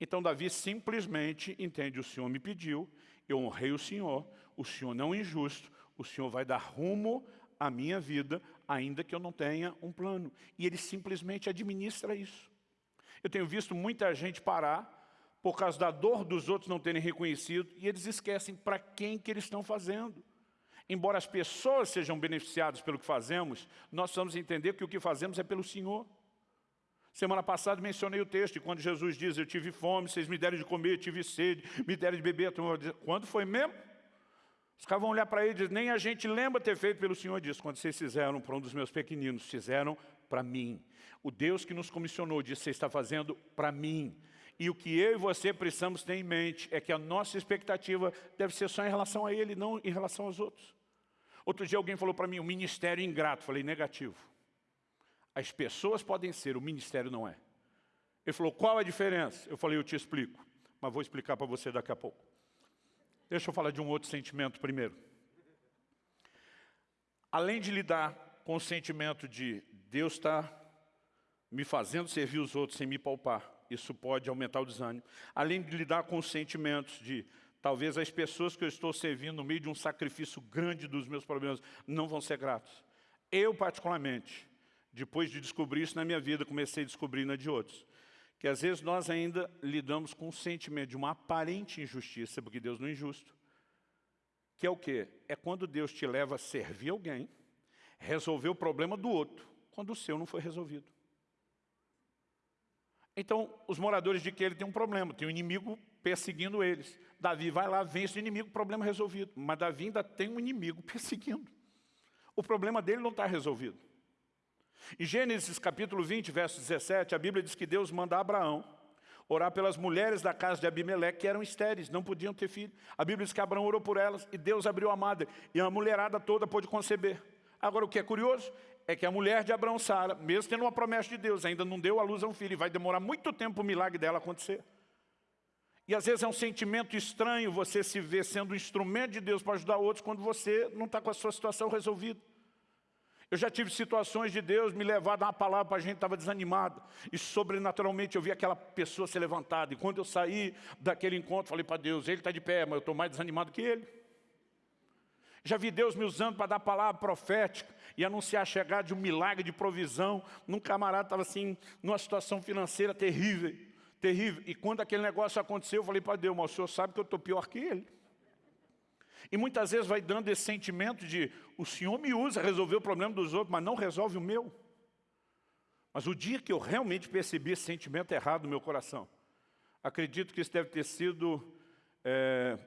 Então Davi simplesmente entende, o Senhor me pediu, eu honrei o Senhor, o Senhor não é injusto, o Senhor vai dar rumo à minha vida, ainda que eu não tenha um plano. E Ele simplesmente administra isso. Eu tenho visto muita gente parar por causa da dor dos outros não terem reconhecido, e eles esquecem para quem que eles estão fazendo. Embora as pessoas sejam beneficiadas pelo que fazemos, nós precisamos entender que o que fazemos é pelo Senhor. Semana passada mencionei o texto, quando Jesus diz, eu tive fome, vocês me deram de comer, tive sede, me deram de beber. Quando foi mesmo? Os caras vão olhar para ele e dizer, nem a gente lembra ter feito pelo Senhor disso. Quando vocês fizeram para um dos meus pequeninos, fizeram para mim. O Deus que nos comissionou disse, você está fazendo para mim. E o que eu e você precisamos ter em mente é que a nossa expectativa deve ser só em relação a Ele, não em relação aos outros. Outro dia alguém falou para mim, o ministério ingrato. Falei, negativo. As pessoas podem ser, o ministério não é. Ele falou, qual a diferença? Eu falei, eu te explico, mas vou explicar para você daqui a pouco. Deixa eu falar de um outro sentimento primeiro. Além de lidar com o sentimento de Deus está me fazendo servir os outros sem me palpar, isso pode aumentar o desânimo. Além de lidar com os sentimentos de talvez as pessoas que eu estou servindo no meio de um sacrifício grande dos meus problemas não vão ser gratos. Eu, particularmente, depois de descobrir isso na minha vida, comecei a descobrir na de outros que às vezes nós ainda lidamos com o sentimento de uma aparente injustiça, porque Deus não é injusto, que é o quê? É quando Deus te leva a servir alguém, resolver o problema do outro, quando o seu não foi resolvido. Então, os moradores de que ele tem um problema, tem um inimigo perseguindo eles. Davi vai lá, vence o inimigo, problema resolvido. Mas Davi ainda tem um inimigo perseguindo. O problema dele não está resolvido. Em Gênesis capítulo 20, verso 17, a Bíblia diz que Deus manda Abraão orar pelas mulheres da casa de Abimeleque, que eram estéreis, não podiam ter filho. A Bíblia diz que Abraão orou por elas e Deus abriu a madre, e a mulherada toda pôde conceber. Agora, o que é curioso é que a mulher de Abraão, Sara, mesmo tendo uma promessa de Deus, ainda não deu à luz a um filho, e vai demorar muito tempo o milagre dela acontecer. E às vezes é um sentimento estranho você se ver sendo um instrumento de Deus para ajudar outros quando você não está com a sua situação resolvida. Eu já tive situações de Deus me levar a dar uma palavra para a gente estava desanimado. E sobrenaturalmente eu vi aquela pessoa se levantada. E quando eu saí daquele encontro, falei para Deus, ele está de pé, mas eu estou mais desanimado que ele. Já vi Deus me usando para dar palavra profética e anunciar a chegada de um milagre de provisão. Num camarada estava assim, numa situação financeira terrível, terrível. E quando aquele negócio aconteceu, eu falei para Deus, mas o senhor sabe que eu estou pior que ele. E muitas vezes vai dando esse sentimento de o Senhor me usa, resolver o problema dos outros, mas não resolve o meu. Mas o dia que eu realmente percebi esse sentimento errado no meu coração, acredito que isso deve ter sido é,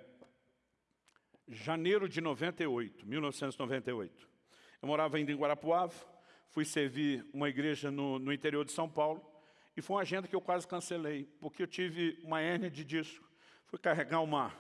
janeiro de 98, 1998. Eu morava ainda em Guarapuava, fui servir uma igreja no, no interior de São Paulo, e foi uma agenda que eu quase cancelei, porque eu tive uma hérnia de disco. Fui carregar uma,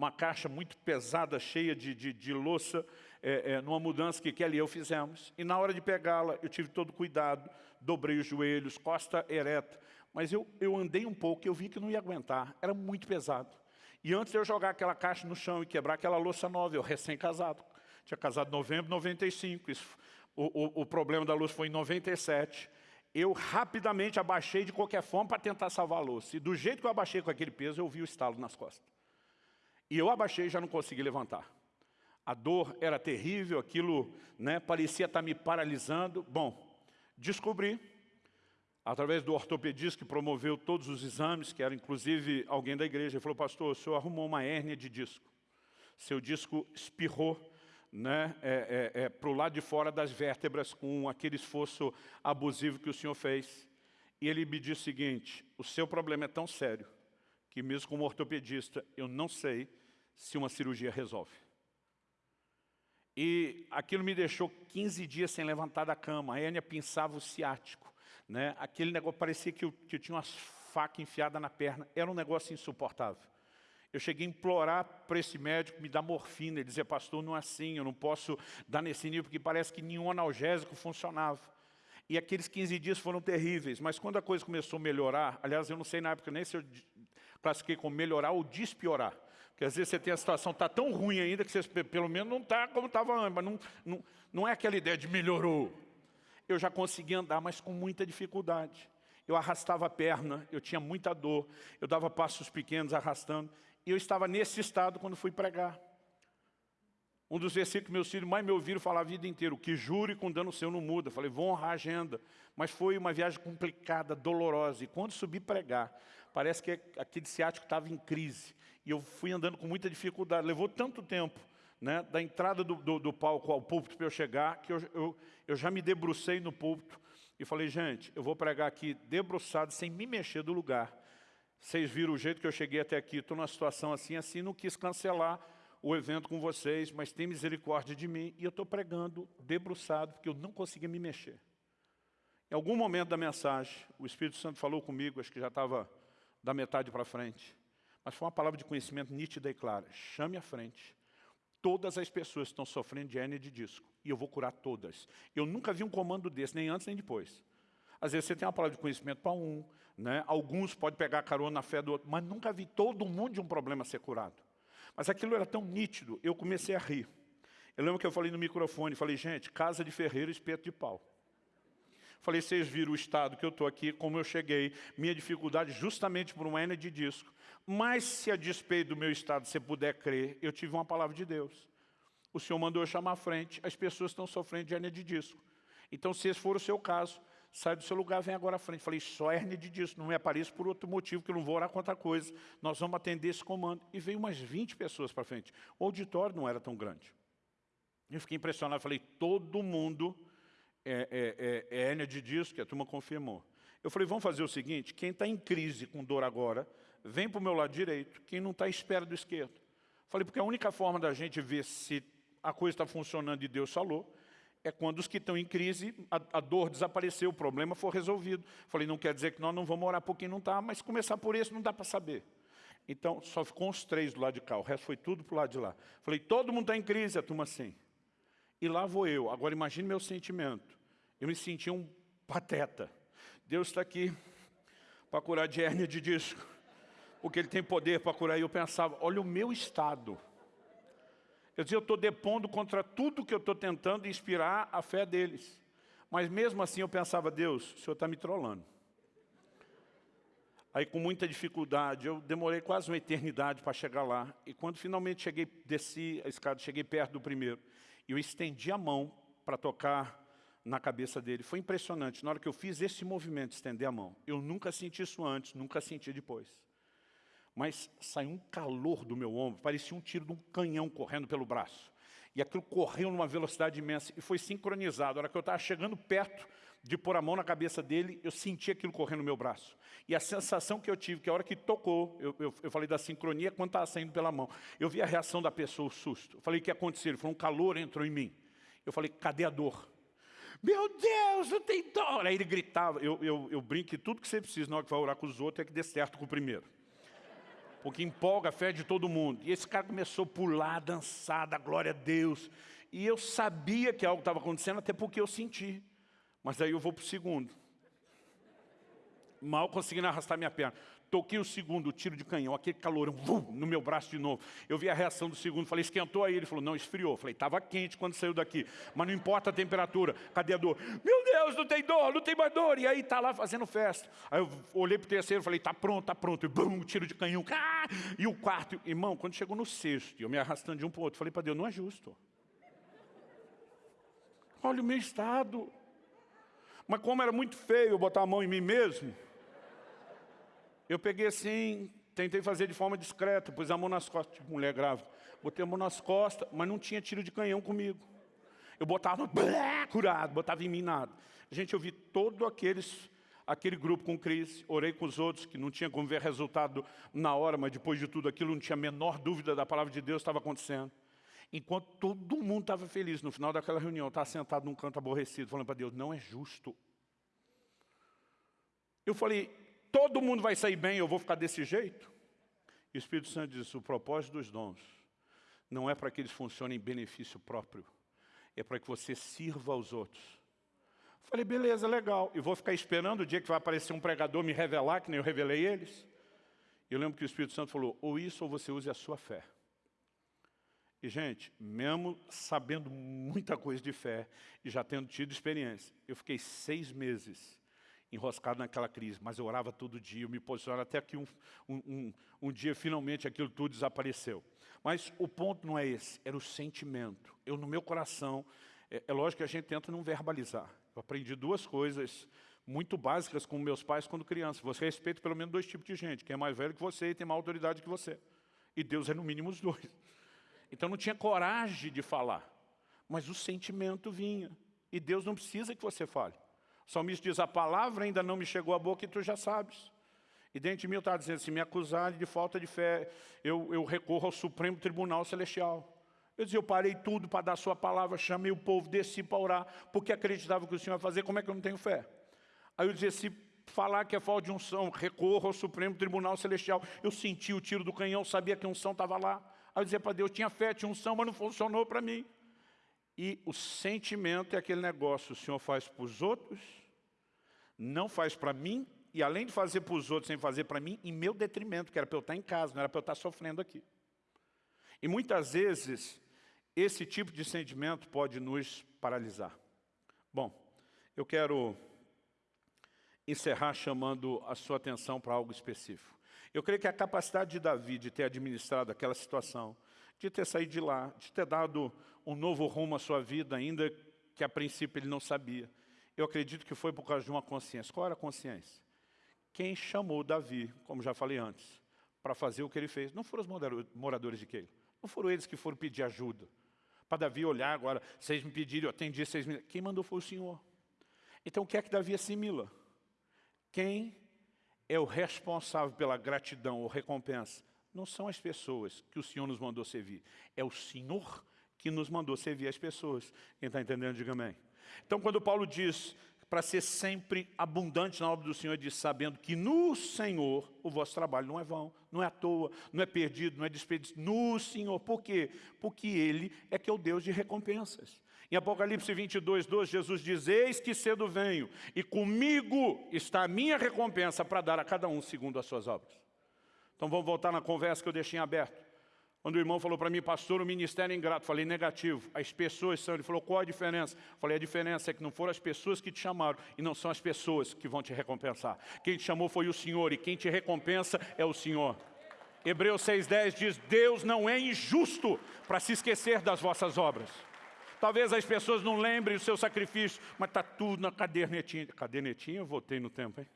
uma caixa muito pesada, cheia de, de, de louça, é, é, numa mudança que Kelly e eu fizemos. E na hora de pegá-la, eu tive todo cuidado, dobrei os joelhos, costa ereta. Mas eu, eu andei um pouco e eu vi que não ia aguentar, era muito pesado. E antes de eu jogar aquela caixa no chão e quebrar aquela louça nova, eu recém-casado, tinha casado em novembro de 95, isso, o, o, o problema da louça foi em 97, eu rapidamente abaixei de qualquer forma para tentar salvar a louça. E do jeito que eu abaixei com aquele peso, eu vi o estalo nas costas. E eu abaixei e já não consegui levantar. A dor era terrível, aquilo né, parecia estar me paralisando. Bom, descobri, através do ortopedista que promoveu todos os exames, que era inclusive alguém da igreja, ele falou, pastor, o senhor arrumou uma hérnia de disco. Seu disco espirrou né, é, é, é, para o lado de fora das vértebras com aquele esforço abusivo que o senhor fez. E ele me disse o seguinte, o seu problema é tão sério que mesmo como ortopedista eu não sei se uma cirurgia resolve. E aquilo me deixou 15 dias sem levantar da cama. A hérnia pinçava o ciático. Né? Aquele negócio parecia que eu, que eu tinha umas facas enfiadas na perna. Era um negócio insuportável. Eu cheguei a implorar para esse médico me dar morfina. Ele dizia, pastor, não é assim, eu não posso dar nesse nível, porque parece que nenhum analgésico funcionava. E aqueles 15 dias foram terríveis, mas quando a coisa começou a melhorar, aliás, eu não sei na época nem se eu classifiquei como melhorar ou despiorar. Porque às vezes você tem a situação, está tão ruim ainda, que você pelo menos não está como estava antes, mas não, não, não é aquela ideia de melhorou. Eu já consegui andar, mas com muita dificuldade. Eu arrastava a perna, eu tinha muita dor, eu dava passos pequenos arrastando. E eu estava nesse estado quando fui pregar. Um dos versículos que meus filhos mais me ouviram falar a vida inteira, que jure com dano seu não muda. Falei, vou honrar a agenda. Mas foi uma viagem complicada, dolorosa. E quando subi pregar, parece que aquele ciático estava em crise. E eu fui andando com muita dificuldade. Levou tanto tempo, né, da entrada do, do, do palco ao púlpito para eu chegar, que eu, eu, eu já me debrucei no púlpito. E falei, gente, eu vou pregar aqui debruçado, sem me mexer do lugar. Vocês viram o jeito que eu cheguei até aqui, estou numa situação assim, assim, não quis cancelar o evento com vocês, mas tem misericórdia de mim, e eu estou pregando debruçado, porque eu não conseguia me mexer. Em algum momento da mensagem, o Espírito Santo falou comigo, acho que já estava da metade para frente, mas foi uma palavra de conhecimento nítida e clara. Chame à frente todas as pessoas que estão sofrendo de hernia de disco, e eu vou curar todas. Eu nunca vi um comando desse, nem antes nem depois. Às vezes você tem uma palavra de conhecimento para um, né? alguns podem pegar carona na fé do outro, mas nunca vi todo mundo de um problema ser curado. Mas aquilo era tão nítido, eu comecei a rir. Eu lembro que eu falei no microfone, falei, gente, casa de ferreiro, espeto de pau. Falei, vocês viram o estado que eu estou aqui, como eu cheguei, minha dificuldade justamente por uma hernia de disco. Mas se a despeito do meu estado você puder crer, eu tive uma palavra de Deus. O Senhor mandou eu chamar à frente, as pessoas estão sofrendo de hernia de disco. Então, se esse for o seu caso, sai do seu lugar, vem agora à frente. Falei, só hérnia de disco, não me apareça por outro motivo, que eu não vou orar contra coisa. Nós vamos atender esse comando. E veio umas 20 pessoas para frente. O auditório não era tão grande. Eu fiquei impressionado, falei, todo mundo é, é, é, é hérnia de disco, que a turma confirmou. Eu falei, vamos fazer o seguinte, quem está em crise com dor agora, vem para o meu lado direito, quem não está, espera do esquerdo. Falei, porque a única forma da gente ver se a coisa está funcionando e Deus falou, é quando os que estão em crise, a, a, dor desapareceu, o problema foi resolvido. Falei, não quer dizer que nós não vamos orar por quem não está, mas começar por esse não dá para saber. Então, só ficou os três do lado de cá, o resto foi tudo para o lado de lá. Falei, todo mundo está em crise, a turma assim. E lá vou eu. Agora imagine meu sentimento. Eu me senti um pateta. Deus está aqui para curar de hérnia de disco. Porque Ele tem poder para curar. E eu pensava, olha o meu estado. Quer dizer, eu estou depondo contra tudo que eu estou tentando inspirar a fé deles. Mas mesmo assim eu pensava, Deus, o Senhor está me trolando. Aí com muita dificuldade, eu demorei quase uma eternidade para chegar lá. E quando finalmente cheguei, desci a escada, cheguei perto do primeiro. Eu estendi a mão para tocar na cabeça dele. Foi impressionante. Na hora que eu fiz esse movimento, estender a mão, eu nunca senti isso antes, nunca senti depois mas saiu um calor do meu ombro, parecia um tiro de um canhão correndo pelo braço. E aquilo correu numa velocidade imensa e foi sincronizado. A hora que eu estava chegando perto de pôr a mão na cabeça dele, eu senti aquilo correndo no meu braço. E a sensação que eu tive, que a hora que tocou, eu, eu, eu falei da sincronia quando estava saindo pela mão. Eu vi a reação da pessoa, o susto. Eu falei, o que aconteceu? Ele falou, um calor entrou em mim. Eu falei, cadê a dor? Meu Deus, não tem dor! Aí ele gritava, eu, eu, eu brinco que tudo que você precisa na hora que vai orar com os outros é que dê certo com o primeiro. Porque empolga a fé de todo mundo. E esse cara começou a pular, dançar, dar glória a Deus. E eu sabia que algo estava acontecendo, até porque eu senti. Mas aí eu vou para o segundo. Mal conseguindo arrastar minha perna. Toquei o segundo, tiro de canhão, aquele calorão, vum, no meu braço de novo. Eu vi a reação do segundo, falei, esquentou aí? Ele falou, não, esfriou. Falei, estava quente quando saiu daqui, mas não importa a temperatura. Cadê a dor? Meu Deus, não tem dor, não tem mais dor. E aí está lá fazendo festa. Aí eu olhei para o terceiro, falei, está pronto, está pronto. E bum, tiro de canhão. Ah! E o quarto, irmão, quando chegou no sexto, eu me arrastando de um para o outro, falei para Deus, não é justo. Olha o meu estado. Mas como era muito feio botar a mão em mim mesmo, eu peguei assim, tentei fazer de forma discreta, pus a mão nas costas, tipo mulher grávida. Botei a mão nas costas, mas não tinha tiro de canhão comigo. Eu botava blé, curado, botava em mim nada. Gente, eu vi todo aqueles, aquele grupo com crise, orei com os outros, que não tinha como ver resultado na hora, mas depois de tudo aquilo não tinha a menor dúvida da palavra de Deus estava acontecendo. Enquanto todo mundo estava feliz, no final daquela reunião, eu estava sentado num canto aborrecido, falando para Deus, não é justo. Eu falei, todo mundo vai sair bem, eu vou ficar desse jeito? E o Espírito Santo diz, o propósito dos dons não é para que eles funcionem em benefício próprio, é para que você sirva aos outros. Falei, beleza, legal. E vou ficar esperando o dia que vai aparecer um pregador me revelar, que nem eu revelei eles. Eu lembro que o Espírito Santo falou, ou isso ou você use a sua fé. E, gente, mesmo sabendo muita coisa de fé e já tendo tido experiência, eu fiquei seis meses enroscado naquela crise, mas eu orava todo dia, eu me posicionava até que um, um, um, um dia, finalmente, aquilo tudo desapareceu. Mas o ponto não é esse, era o sentimento. Eu, no meu coração, é, é lógico que a gente tenta não verbalizar. Eu aprendi duas coisas muito básicas com meus pais quando criança. Você respeita pelo menos dois tipos de gente, quem é mais velho que você e tem mais autoridade que você. E Deus é no mínimo os dois. Então não tinha coragem de falar, mas o sentimento vinha. E Deus não precisa que você fale. O salmista diz, a palavra ainda não me chegou à boca e tu já sabes. E dentro de mim eu estava dizendo, se me acusarem de falta de fé, eu, eu recorro ao Supremo Tribunal Celestial. Eu dizia, eu parei tudo para dar a sua palavra, chamei o povo, desci para orar, porque acreditava que o Senhor ia fazer, como é que eu não tenho fé? Aí eu dizia, se falar que é falta de unção, recorro ao Supremo Tribunal Celestial. Eu senti o tiro do canhão, sabia que a unção estava lá. Aí eu dizia para Deus, tinha fé, tinha unção, mas não funcionou para mim. E o sentimento é aquele negócio, o Senhor faz para os outros, não faz para mim, e além de fazer para os outros, sem fazer para mim, em meu detrimento, que era para eu estar em casa, não era para eu estar sofrendo aqui. E muitas vezes, esse tipo de sentimento pode nos paralisar. Bom, eu quero encerrar chamando a sua atenção para algo específico. Eu creio que a capacidade de Davi de ter administrado aquela situação, de ter saído de lá, de ter dado um novo rumo à sua vida, ainda que a princípio ele não sabia. Eu acredito que foi por causa de uma consciência. Qual era a consciência? Quem chamou Davi, como já falei antes, para fazer o que ele fez, não foram os moradores de Keilo. Não foram eles que foram pedir ajuda. Para Davi olhar agora, vocês me pediram, eu atendi vocês me... Quem mandou foi o Senhor. Então o que é que Davi assimila? Quem é o responsável pela gratidão ou recompensa não são as pessoas que o Senhor nos mandou servir. É o Senhor que nos mandou servir as pessoas. Quem está entendendo, diga amém. Então, quando Paulo diz para ser sempre abundante na obra do Senhor, diz sabendo que no Senhor o vosso trabalho não é vão, não é à toa, não é perdido, não é desperdício. No Senhor. Por quê? Porque Ele é que é o Deus de recompensas. Em Apocalipse 22, 12, Jesus diz, Eis que cedo venho, e comigo está a minha recompensa para dar a cada um segundo as suas obras. Então vamos voltar na conversa que eu deixei em aberto. Quando o irmão falou para mim, pastor, o ministério é ingrato, falei negativo, as pessoas são, ele falou, qual a diferença? Falei, a diferença é que não foram as pessoas que te chamaram e não são as pessoas que vão te recompensar. Quem te chamou foi o Senhor e quem te recompensa é o Senhor. Hebreus 6,10 diz, Deus não é injusto para se esquecer das vossas obras. Talvez as pessoas não lembrem o seu sacrifício, mas está tudo na cadernetinha. Cadernetinha, eu voltei no tempo, hein?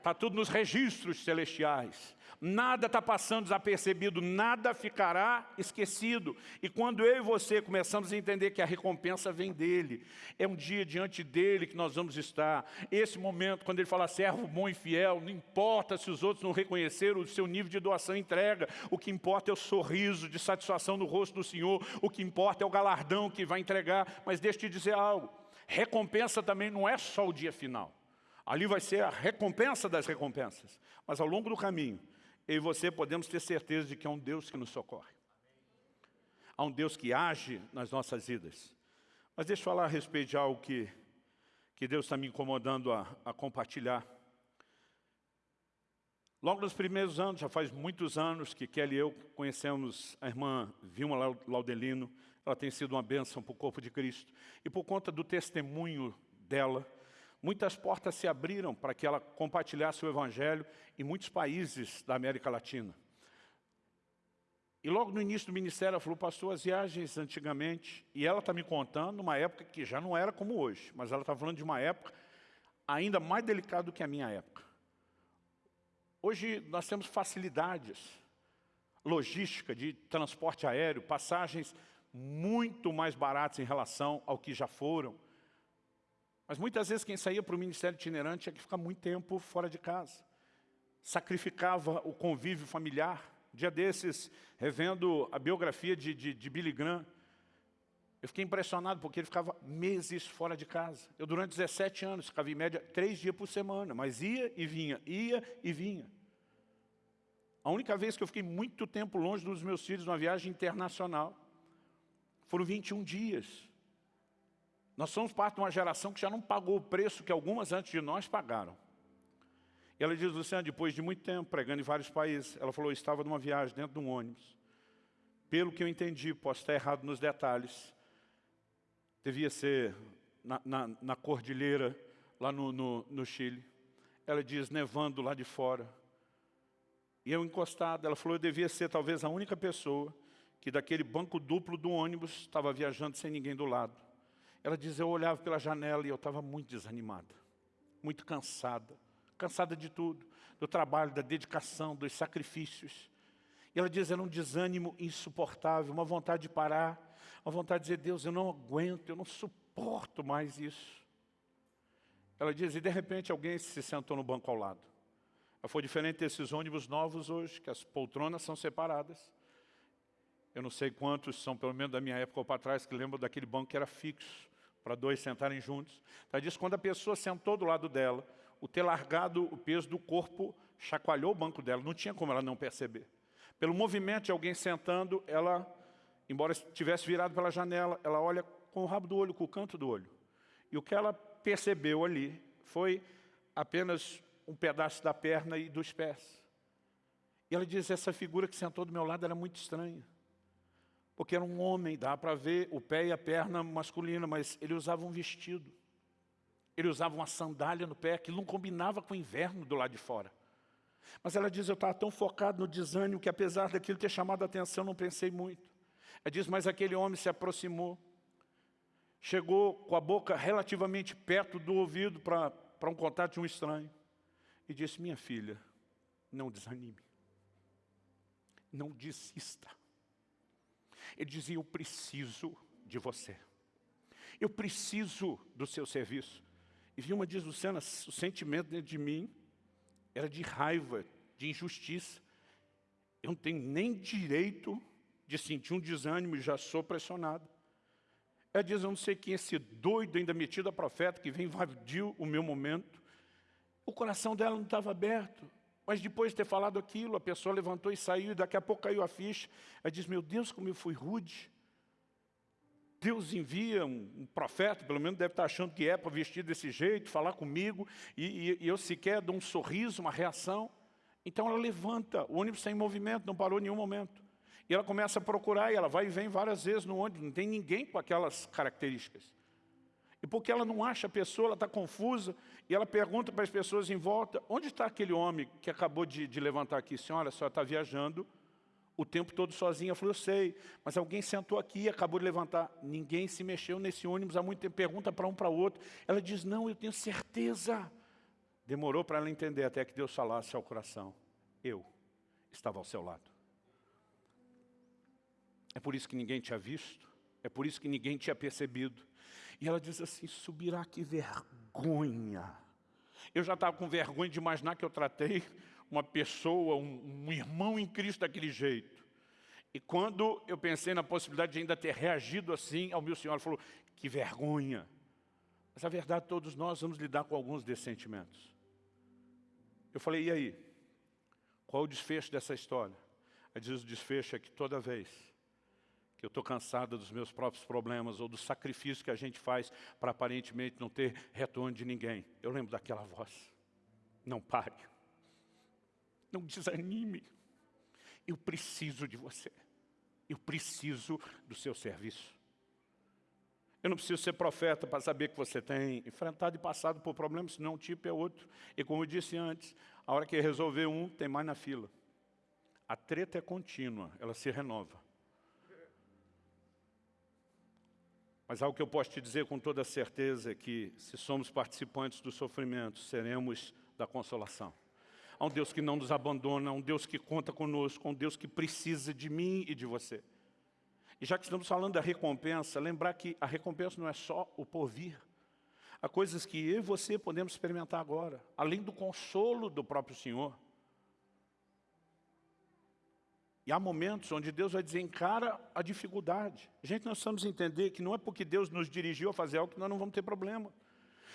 Está tudo nos registros celestiais. Nada está passando desapercebido, nada ficará esquecido. E quando eu e você começamos a entender que a recompensa vem dEle, é um dia diante dEle que nós vamos estar. Esse momento, quando Ele fala servo bom e fiel, não importa se os outros não reconheceram o seu nível de doação e entrega, o que importa é o sorriso de satisfação no rosto do Senhor, o que importa é o galardão que vai entregar. Mas deixa eu te dizer algo, recompensa também não é só o dia final. Ali vai ser a recompensa das recompensas. Mas ao longo do caminho, eu e você podemos ter certeza de que é um Deus que nos socorre. Há um Deus que age nas nossas vidas. Mas deixa eu falar a respeito de algo que, que Deus está me incomodando a, a compartilhar. Logo nos primeiros anos, já faz muitos anos que Kelly e eu conhecemos a irmã Vilma Laudelino. Ela tem sido uma bênção para o corpo de Cristo. E por conta do testemunho dela, muitas portas se abriram para que ela compartilhasse o Evangelho em muitos países da América Latina. E logo no início do ministério ela falou, pastor, as viagens antigamente, e ela está me contando uma época que já não era como hoje, mas ela está falando de uma época ainda mais delicada do que a minha época. Hoje nós temos facilidades, logística de transporte aéreo, passagens muito mais baratas em relação ao que já foram. Mas muitas vezes quem saía para o ministério itinerante tinha que ficar muito tempo fora de casa. Sacrificava o convívio familiar. Dia desses, revendo a biografia de, de, de Billy Graham, eu fiquei impressionado porque ele ficava meses fora de casa. Eu, durante 17 anos, ficava em média três dias por semana, mas ia e vinha, ia e vinha. A única vez que eu fiquei muito tempo longe dos meus filhos numa viagem internacional foram 21 dias. Nós somos parte de uma geração que já não pagou o preço que algumas antes de nós pagaram. E ela diz, Luciana, depois de muito tempo, pregando em vários países, ela falou, eu estava numa viagem dentro de um ônibus. Pelo que eu entendi, posso estar errado nos detalhes, devia ser na, na, na cordilheira, lá no, no, no Chile. Ela diz, nevando lá de fora. E eu encostado, ela falou, eu devia ser talvez a única pessoa que daquele banco duplo do ônibus estava viajando sem ninguém do lado. Ela diz, eu olhava pela janela e eu estava muito desanimada, muito cansada, cansada de tudo, do trabalho, da dedicação, dos sacrifícios. E ela diz, era um desânimo insuportável, uma vontade de parar, uma vontade de dizer, Deus, eu não aguento, eu não suporto mais isso. Ela diz, e de repente alguém se sentou no banco ao lado. Foi diferente desses ônibus novos hoje, que as poltronas são separadas. Eu não sei quantos são, pelo menos da minha época ou para trás, que lembram daquele banco que era fixo para dois sentarem juntos. Ela diz quando a pessoa sentou do lado dela, o ter largado o peso do corpo chacoalhou o banco dela, não tinha como ela não perceber. Pelo movimento de alguém sentando, ela, embora estivesse virado pela janela, ela olha com o rabo do olho, com o canto do olho. E o que ela percebeu ali foi apenas um pedaço da perna e dos pés. E ela diz, essa figura que sentou do meu lado era muito estranha porque era um homem, dá para ver o pé e a perna masculina, mas ele usava um vestido. Ele usava uma sandália no pé, que não combinava com o inverno do lado de fora. Mas ela diz, eu estava tão focado no desânimo que apesar daquilo ter chamado a atenção, não pensei muito. Ela diz, mas aquele homem se aproximou, chegou com a boca relativamente perto do ouvido para um contato de um estranho e disse, minha filha, não desanime, não desista. Ele dizia, eu preciso de você. Eu preciso do seu serviço. E Vilma diz, Luciana, o sentimento dentro de mim era de raiva, de injustiça. Eu não tenho nem direito de sentir um desânimo e já sou pressionado. Ela diz, eu não sei quem é esse doido ainda metido a profeta que vem invadir o meu momento. O coração dela não estava aberto. Mas depois de ter falado aquilo, a pessoa levantou e saiu, e daqui a pouco caiu a ficha. Ela diz, meu Deus, como eu fui rude. Deus envia um, profeta, pelo menos deve estar achando que é, para vestir desse jeito, falar comigo, e, e, e eu sequer dou um sorriso, uma reação. Então ela levanta, o ônibus está em movimento, não parou em nenhum momento. E ela começa a procurar, e ela vai e vem várias vezes no ônibus, não tem ninguém com aquelas características. E porque ela não acha a pessoa, ela está confusa, e ela pergunta para as pessoas em volta, onde está aquele homem que acabou de, de levantar aqui? Senhora, a senhora está viajando o tempo todo sozinha. Ela falou, eu sei, mas alguém sentou aqui e acabou de levantar. Ninguém se mexeu nesse ônibus há muito tempo. Pergunta para um para outro. Ela diz, não, eu tenho certeza. Demorou para ela entender até que Deus falasse ao coração. Eu estava ao seu lado. É por isso que ninguém tinha visto. É por isso que ninguém tinha percebido. E ela diz assim, subirá que vergonha. Eu já estava com vergonha de imaginar que eu tratei uma pessoa, um, um irmão em Cristo daquele jeito. E quando eu pensei na possibilidade de ainda ter reagido assim ao meu Senhor, falou, que vergonha. Mas a verdade, todos nós vamos lidar com alguns desses sentimentos. Eu falei, e aí? Qual o desfecho dessa história? Ela diz, o desfecho é que toda vez que eu estou cansado dos meus próprios problemas ou do sacrifício que a gente faz para aparentemente não ter retorno de ninguém, eu lembro daquela voz. Não pare. Não desanime. Eu preciso de você. Eu preciso do seu serviço. Eu não preciso ser profeta para saber que você tem enfrentado e passado por problemas, senão um tipo é outro. E como eu disse antes, a hora que resolver um, tem mais na fila. A treta é contínua, ela se renova. Mas algo que eu posso te dizer com toda certeza é que, se somos participantes do sofrimento, seremos da consolação. Há um Deus que não nos abandona, há um Deus que conta conosco, há um Deus que precisa de mim e de você. E já que estamos falando da recompensa, lembrar que a recompensa não é só o porvir. Há coisas que eu e você podemos experimentar agora, além do consolo do próprio Senhor. E há momentos onde Deus vai dizer, encara a dificuldade. Gente, nós precisamos entender que não é porque Deus nos dirigiu a fazer algo que nós não vamos ter problema.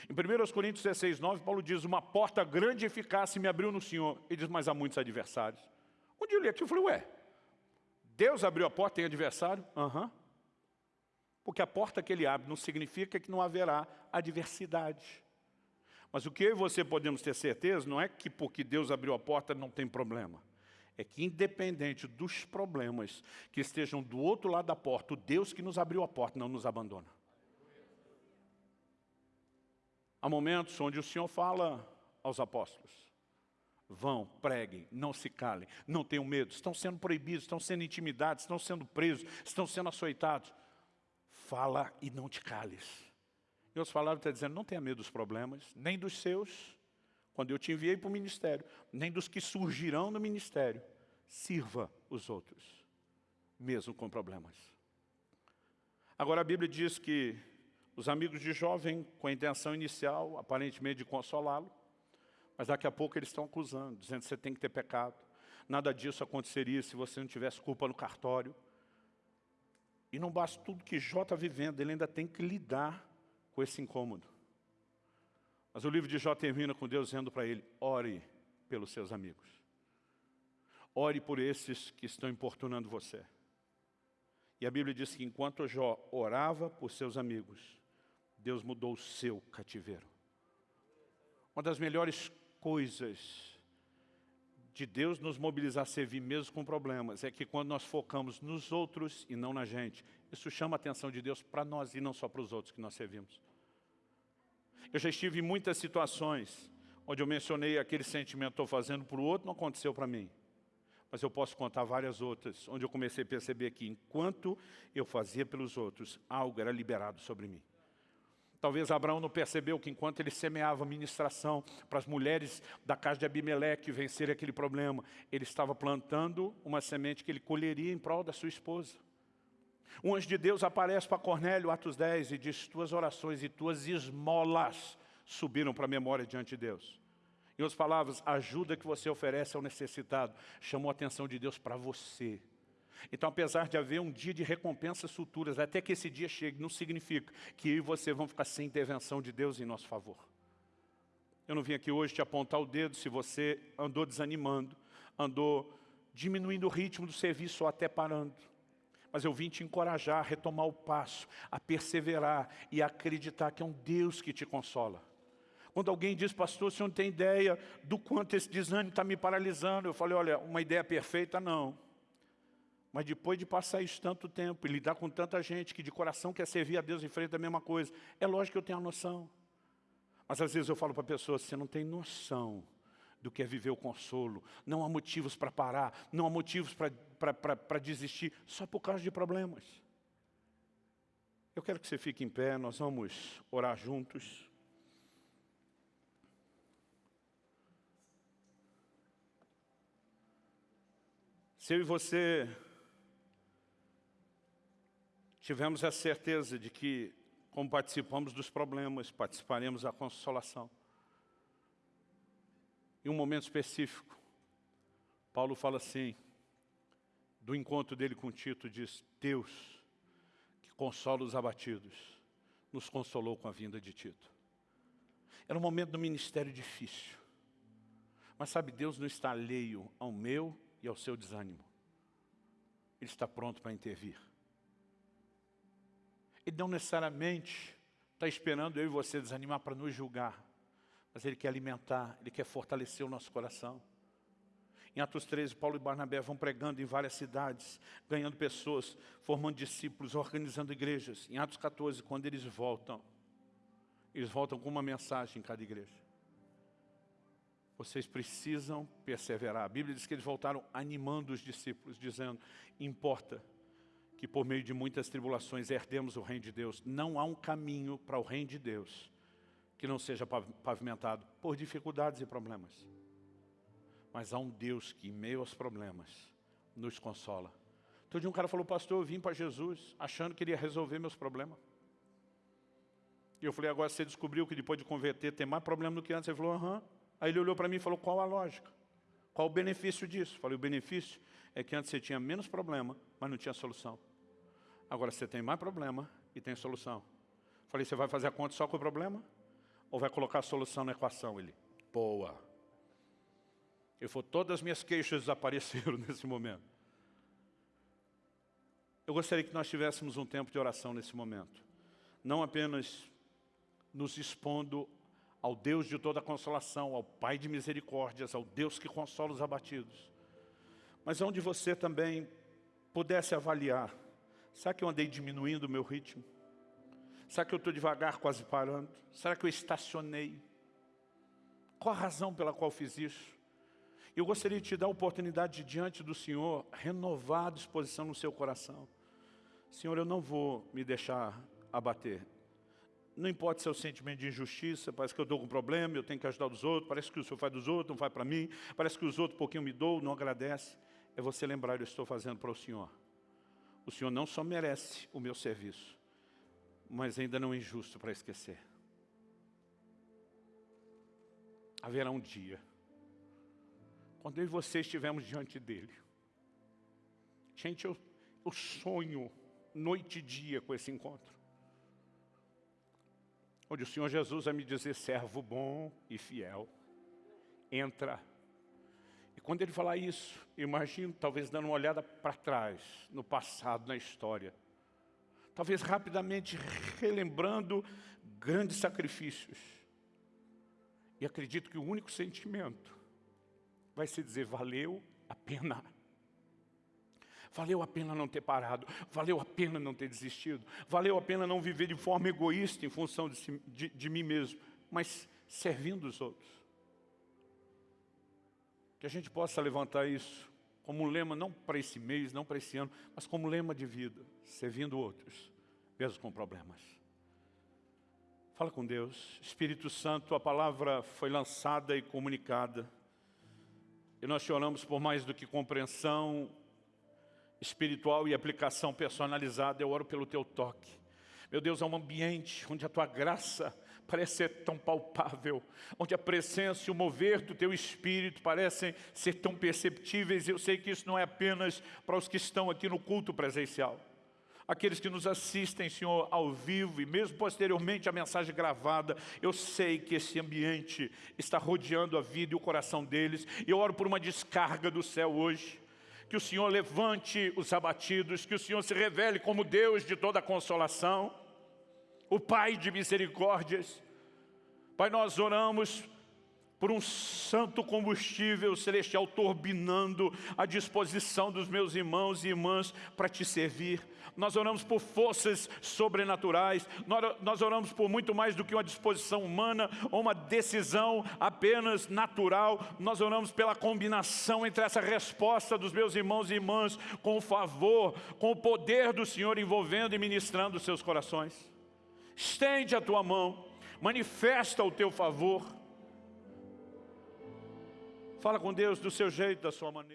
Em 1 Coríntios 16, 9, Paulo diz, uma porta grande e eficaz se me abriu no Senhor. Ele diz, mas há muitos adversários. Um dia eu li aqui e falei, ué, Deus abriu a porta, tem adversário? Aham. Uhum. Porque a porta que ele abre não significa que não haverá adversidade. Mas o que eu e você podemos ter certeza não é que porque Deus abriu a porta não tem problema. É que independente dos problemas que estejam do outro lado da porta, o Deus que nos abriu a porta não nos abandona. Há momentos onde o Senhor fala aos apóstolos, Vão, preguem, não se calem, não tenham medo, estão sendo proibidos, estão sendo intimidados, estão sendo presos, estão sendo açoitados. Fala e não te cales. E outras palavras está dizendo, não tenha medo dos problemas, nem dos seus, quando eu te enviei para o ministério, nem dos que surgirão no ministério. Sirva os outros, mesmo com problemas. Agora a Bíblia diz que os amigos de Jó vêm com a intenção inicial, aparentemente de consolá-lo, mas daqui a pouco eles estão acusando, dizendo que você tem que ter pecado. Nada disso aconteceria se você não tivesse culpa no cartório. E não basta tudo que Jó está vivendo, ele ainda tem que lidar com esse incômodo. Mas o livro de Jó termina com Deus dizendo para ele, ore pelos seus amigos. Ore por esses que estão importunando você. E a Bíblia diz que enquanto Jó orava por seus amigos, Deus mudou o seu cativeiro. Uma das melhores coisas de Deus nos mobilizar a servir mesmo com problemas é que quando nós focamos nos outros e não na gente, isso chama a atenção de Deus para nós e não só para os outros que nós servimos. Eu já estive em muitas situações onde eu mencionei aquele sentimento estou fazendo para o outro, não aconteceu para mim. Mas eu posso contar várias outras, onde eu comecei a perceber que enquanto eu fazia pelos outros, algo era liberado sobre mim. Talvez Abraão não percebeu que enquanto ele semeava ministração para as mulheres da casa de Abimeleque vencerem aquele problema, ele estava plantando uma semente que ele colheria em prol da sua esposa. Um anjo de Deus aparece para Cornélio, Atos 10, e diz, tuas orações e tuas esmolas subiram para a memória diante de Deus. Em outras palavras, a ajuda que você oferece ao necessitado chamou a atenção de Deus para você. Então, apesar de haver um dia de recompensas futuras, até que esse dia chegue, não significa que eu e você vão ficar sem intervenção de Deus em nosso favor. Eu não vim aqui hoje te apontar o dedo se você andou desanimando, andou diminuindo o ritmo do serviço ou até parando. Mas eu vim te encorajar a retomar o passo, a perseverar e a acreditar que é um Deus que te consola. Quando alguém diz, pastor, você não tem ideia do quanto esse desânimo está me paralisando. Eu falei, olha, uma ideia perfeita, não. Mas depois de passar isso tanto tempo e lidar com tanta gente que de coração quer servir a Deus em frente da mesma coisa, é lógico que eu tenho a noção. Mas às vezes eu falo para a pessoa, você não tem noção do que é viver o consolo. Não há motivos para parar, não há motivos para desistir, só por causa de problemas. Eu quero que você fique em pé, nós vamos orar juntos. Se eu e você tivemos a certeza de que, como participamos dos problemas, participaremos da consolação. Em um momento específico, Paulo fala assim, do encontro dele com Tito, diz, Deus, que consola os abatidos, nos consolou com a vinda de Tito. Era um momento do ministério difícil. Mas sabe, Deus não está alheio ao meu e ao seu desânimo. Ele está pronto para intervir. Ele não necessariamente está esperando eu e você desanimar para nos julgar. Mas Ele quer alimentar, Ele quer fortalecer o nosso coração. Em Atos 13, Paulo e Barnabé vão pregando em várias cidades, ganhando pessoas, formando discípulos, organizando igrejas. Em Atos 14, quando eles voltam, eles voltam com uma mensagem em cada igreja. Vocês precisam perseverar. A Bíblia diz que eles voltaram animando os discípulos, dizendo, importa que por meio de muitas tribulações herdemos o reino de Deus. Não há um caminho para o reino de Deus que não seja pavimentado por dificuldades e problemas. Mas há um Deus que, em meio aos problemas, nos consola. Todo dia um cara falou, pastor, eu vim para Jesus achando que ele ia resolver meus problemas. E eu falei, agora você descobriu que depois de converter tem mais problema do que antes? Ele falou, aham. Aí ele olhou para mim e falou, qual a lógica? Qual o benefício disso? Falei, o benefício é que antes você tinha menos problema, mas não tinha solução. Agora você tem mais problema e tem solução. Falei, você vai fazer a conta só com o problema? Ou vai colocar a solução na equação? Ele, boa. Ele falou, todas as minhas queixas desapareceram nesse momento. Eu gostaria que nós tivéssemos um tempo de oração nesse momento. Não apenas nos expondo ao Deus de toda consolação, ao Pai de misericórdias, ao Deus que consola os abatidos. Mas onde você também pudesse avaliar, será que eu andei diminuindo o meu ritmo? Será que eu estou devagar, quase parando? Será que eu estacionei? Qual a razão pela qual fiz isso? Eu gostaria de te dar a oportunidade de, diante do Senhor, renovar a disposição no seu coração. Senhor, eu não vou me deixar abater. Não importa se é o sentimento de injustiça, parece que eu estou com um problema, eu tenho que ajudar os outros, parece que o Senhor faz dos outros, não faz para mim, parece que os outros um pouquinho me dão, não agradece. É você lembrar, eu estou fazendo para o Senhor. O Senhor não só merece o meu serviço, mas ainda não é injusto para esquecer. Haverá um dia quando eu e você estivermos diante dEle. Gente, eu, eu sonho noite e dia com esse encontro. Onde o Senhor Jesus vai me dizer, servo bom e fiel, entra. E quando Ele falar isso, imagino talvez dando uma olhada para trás, no passado, na história. Talvez rapidamente relembrando grandes sacrifícios. E acredito que o único sentimento vai se dizer, valeu a pena. Valeu a pena não ter parado, valeu a pena não ter desistido, valeu a pena não viver de forma egoísta em função de, si, de, de mim mesmo, mas servindo os outros. Que a gente possa levantar isso como um lema, não para esse mês, não para esse ano, mas como lema de vida, servindo outros, mesmo com problemas. Fala com Deus. Espírito Santo, a palavra foi lançada e comunicada. E nós te oramos por mais do que compreensão espiritual e aplicação personalizada. Eu oro pelo teu toque. Meu Deus, é um ambiente onde a tua graça parece ser tão palpável, onde a presença e o mover do teu Espírito parecem ser tão perceptíveis. Eu sei que isso não é apenas para os que estão aqui no culto presencial aqueles que nos assistem, Senhor, ao vivo e mesmo posteriormente a mensagem gravada, eu sei que esse ambiente está rodeando a vida e o coração deles. E eu oro por uma descarga do céu hoje. Que o Senhor levante os abatidos, que o Senhor se revele como Deus de toda consolação, o Pai de misericórdias. Pai, nós oramos por um santo combustível celestial turbinando a disposição dos meus irmãos e irmãs para te servir. Nós oramos por forças sobrenaturais, nós oramos por muito mais do que uma disposição humana ou uma decisão apenas natural. Nós oramos pela combinação entre essa resposta dos meus irmãos e irmãs com o favor, com o poder do Senhor envolvendo e ministrando os seus corações. Estende a tua mão, manifesta o teu favor, Fala com Deus do seu jeito, da sua maneira.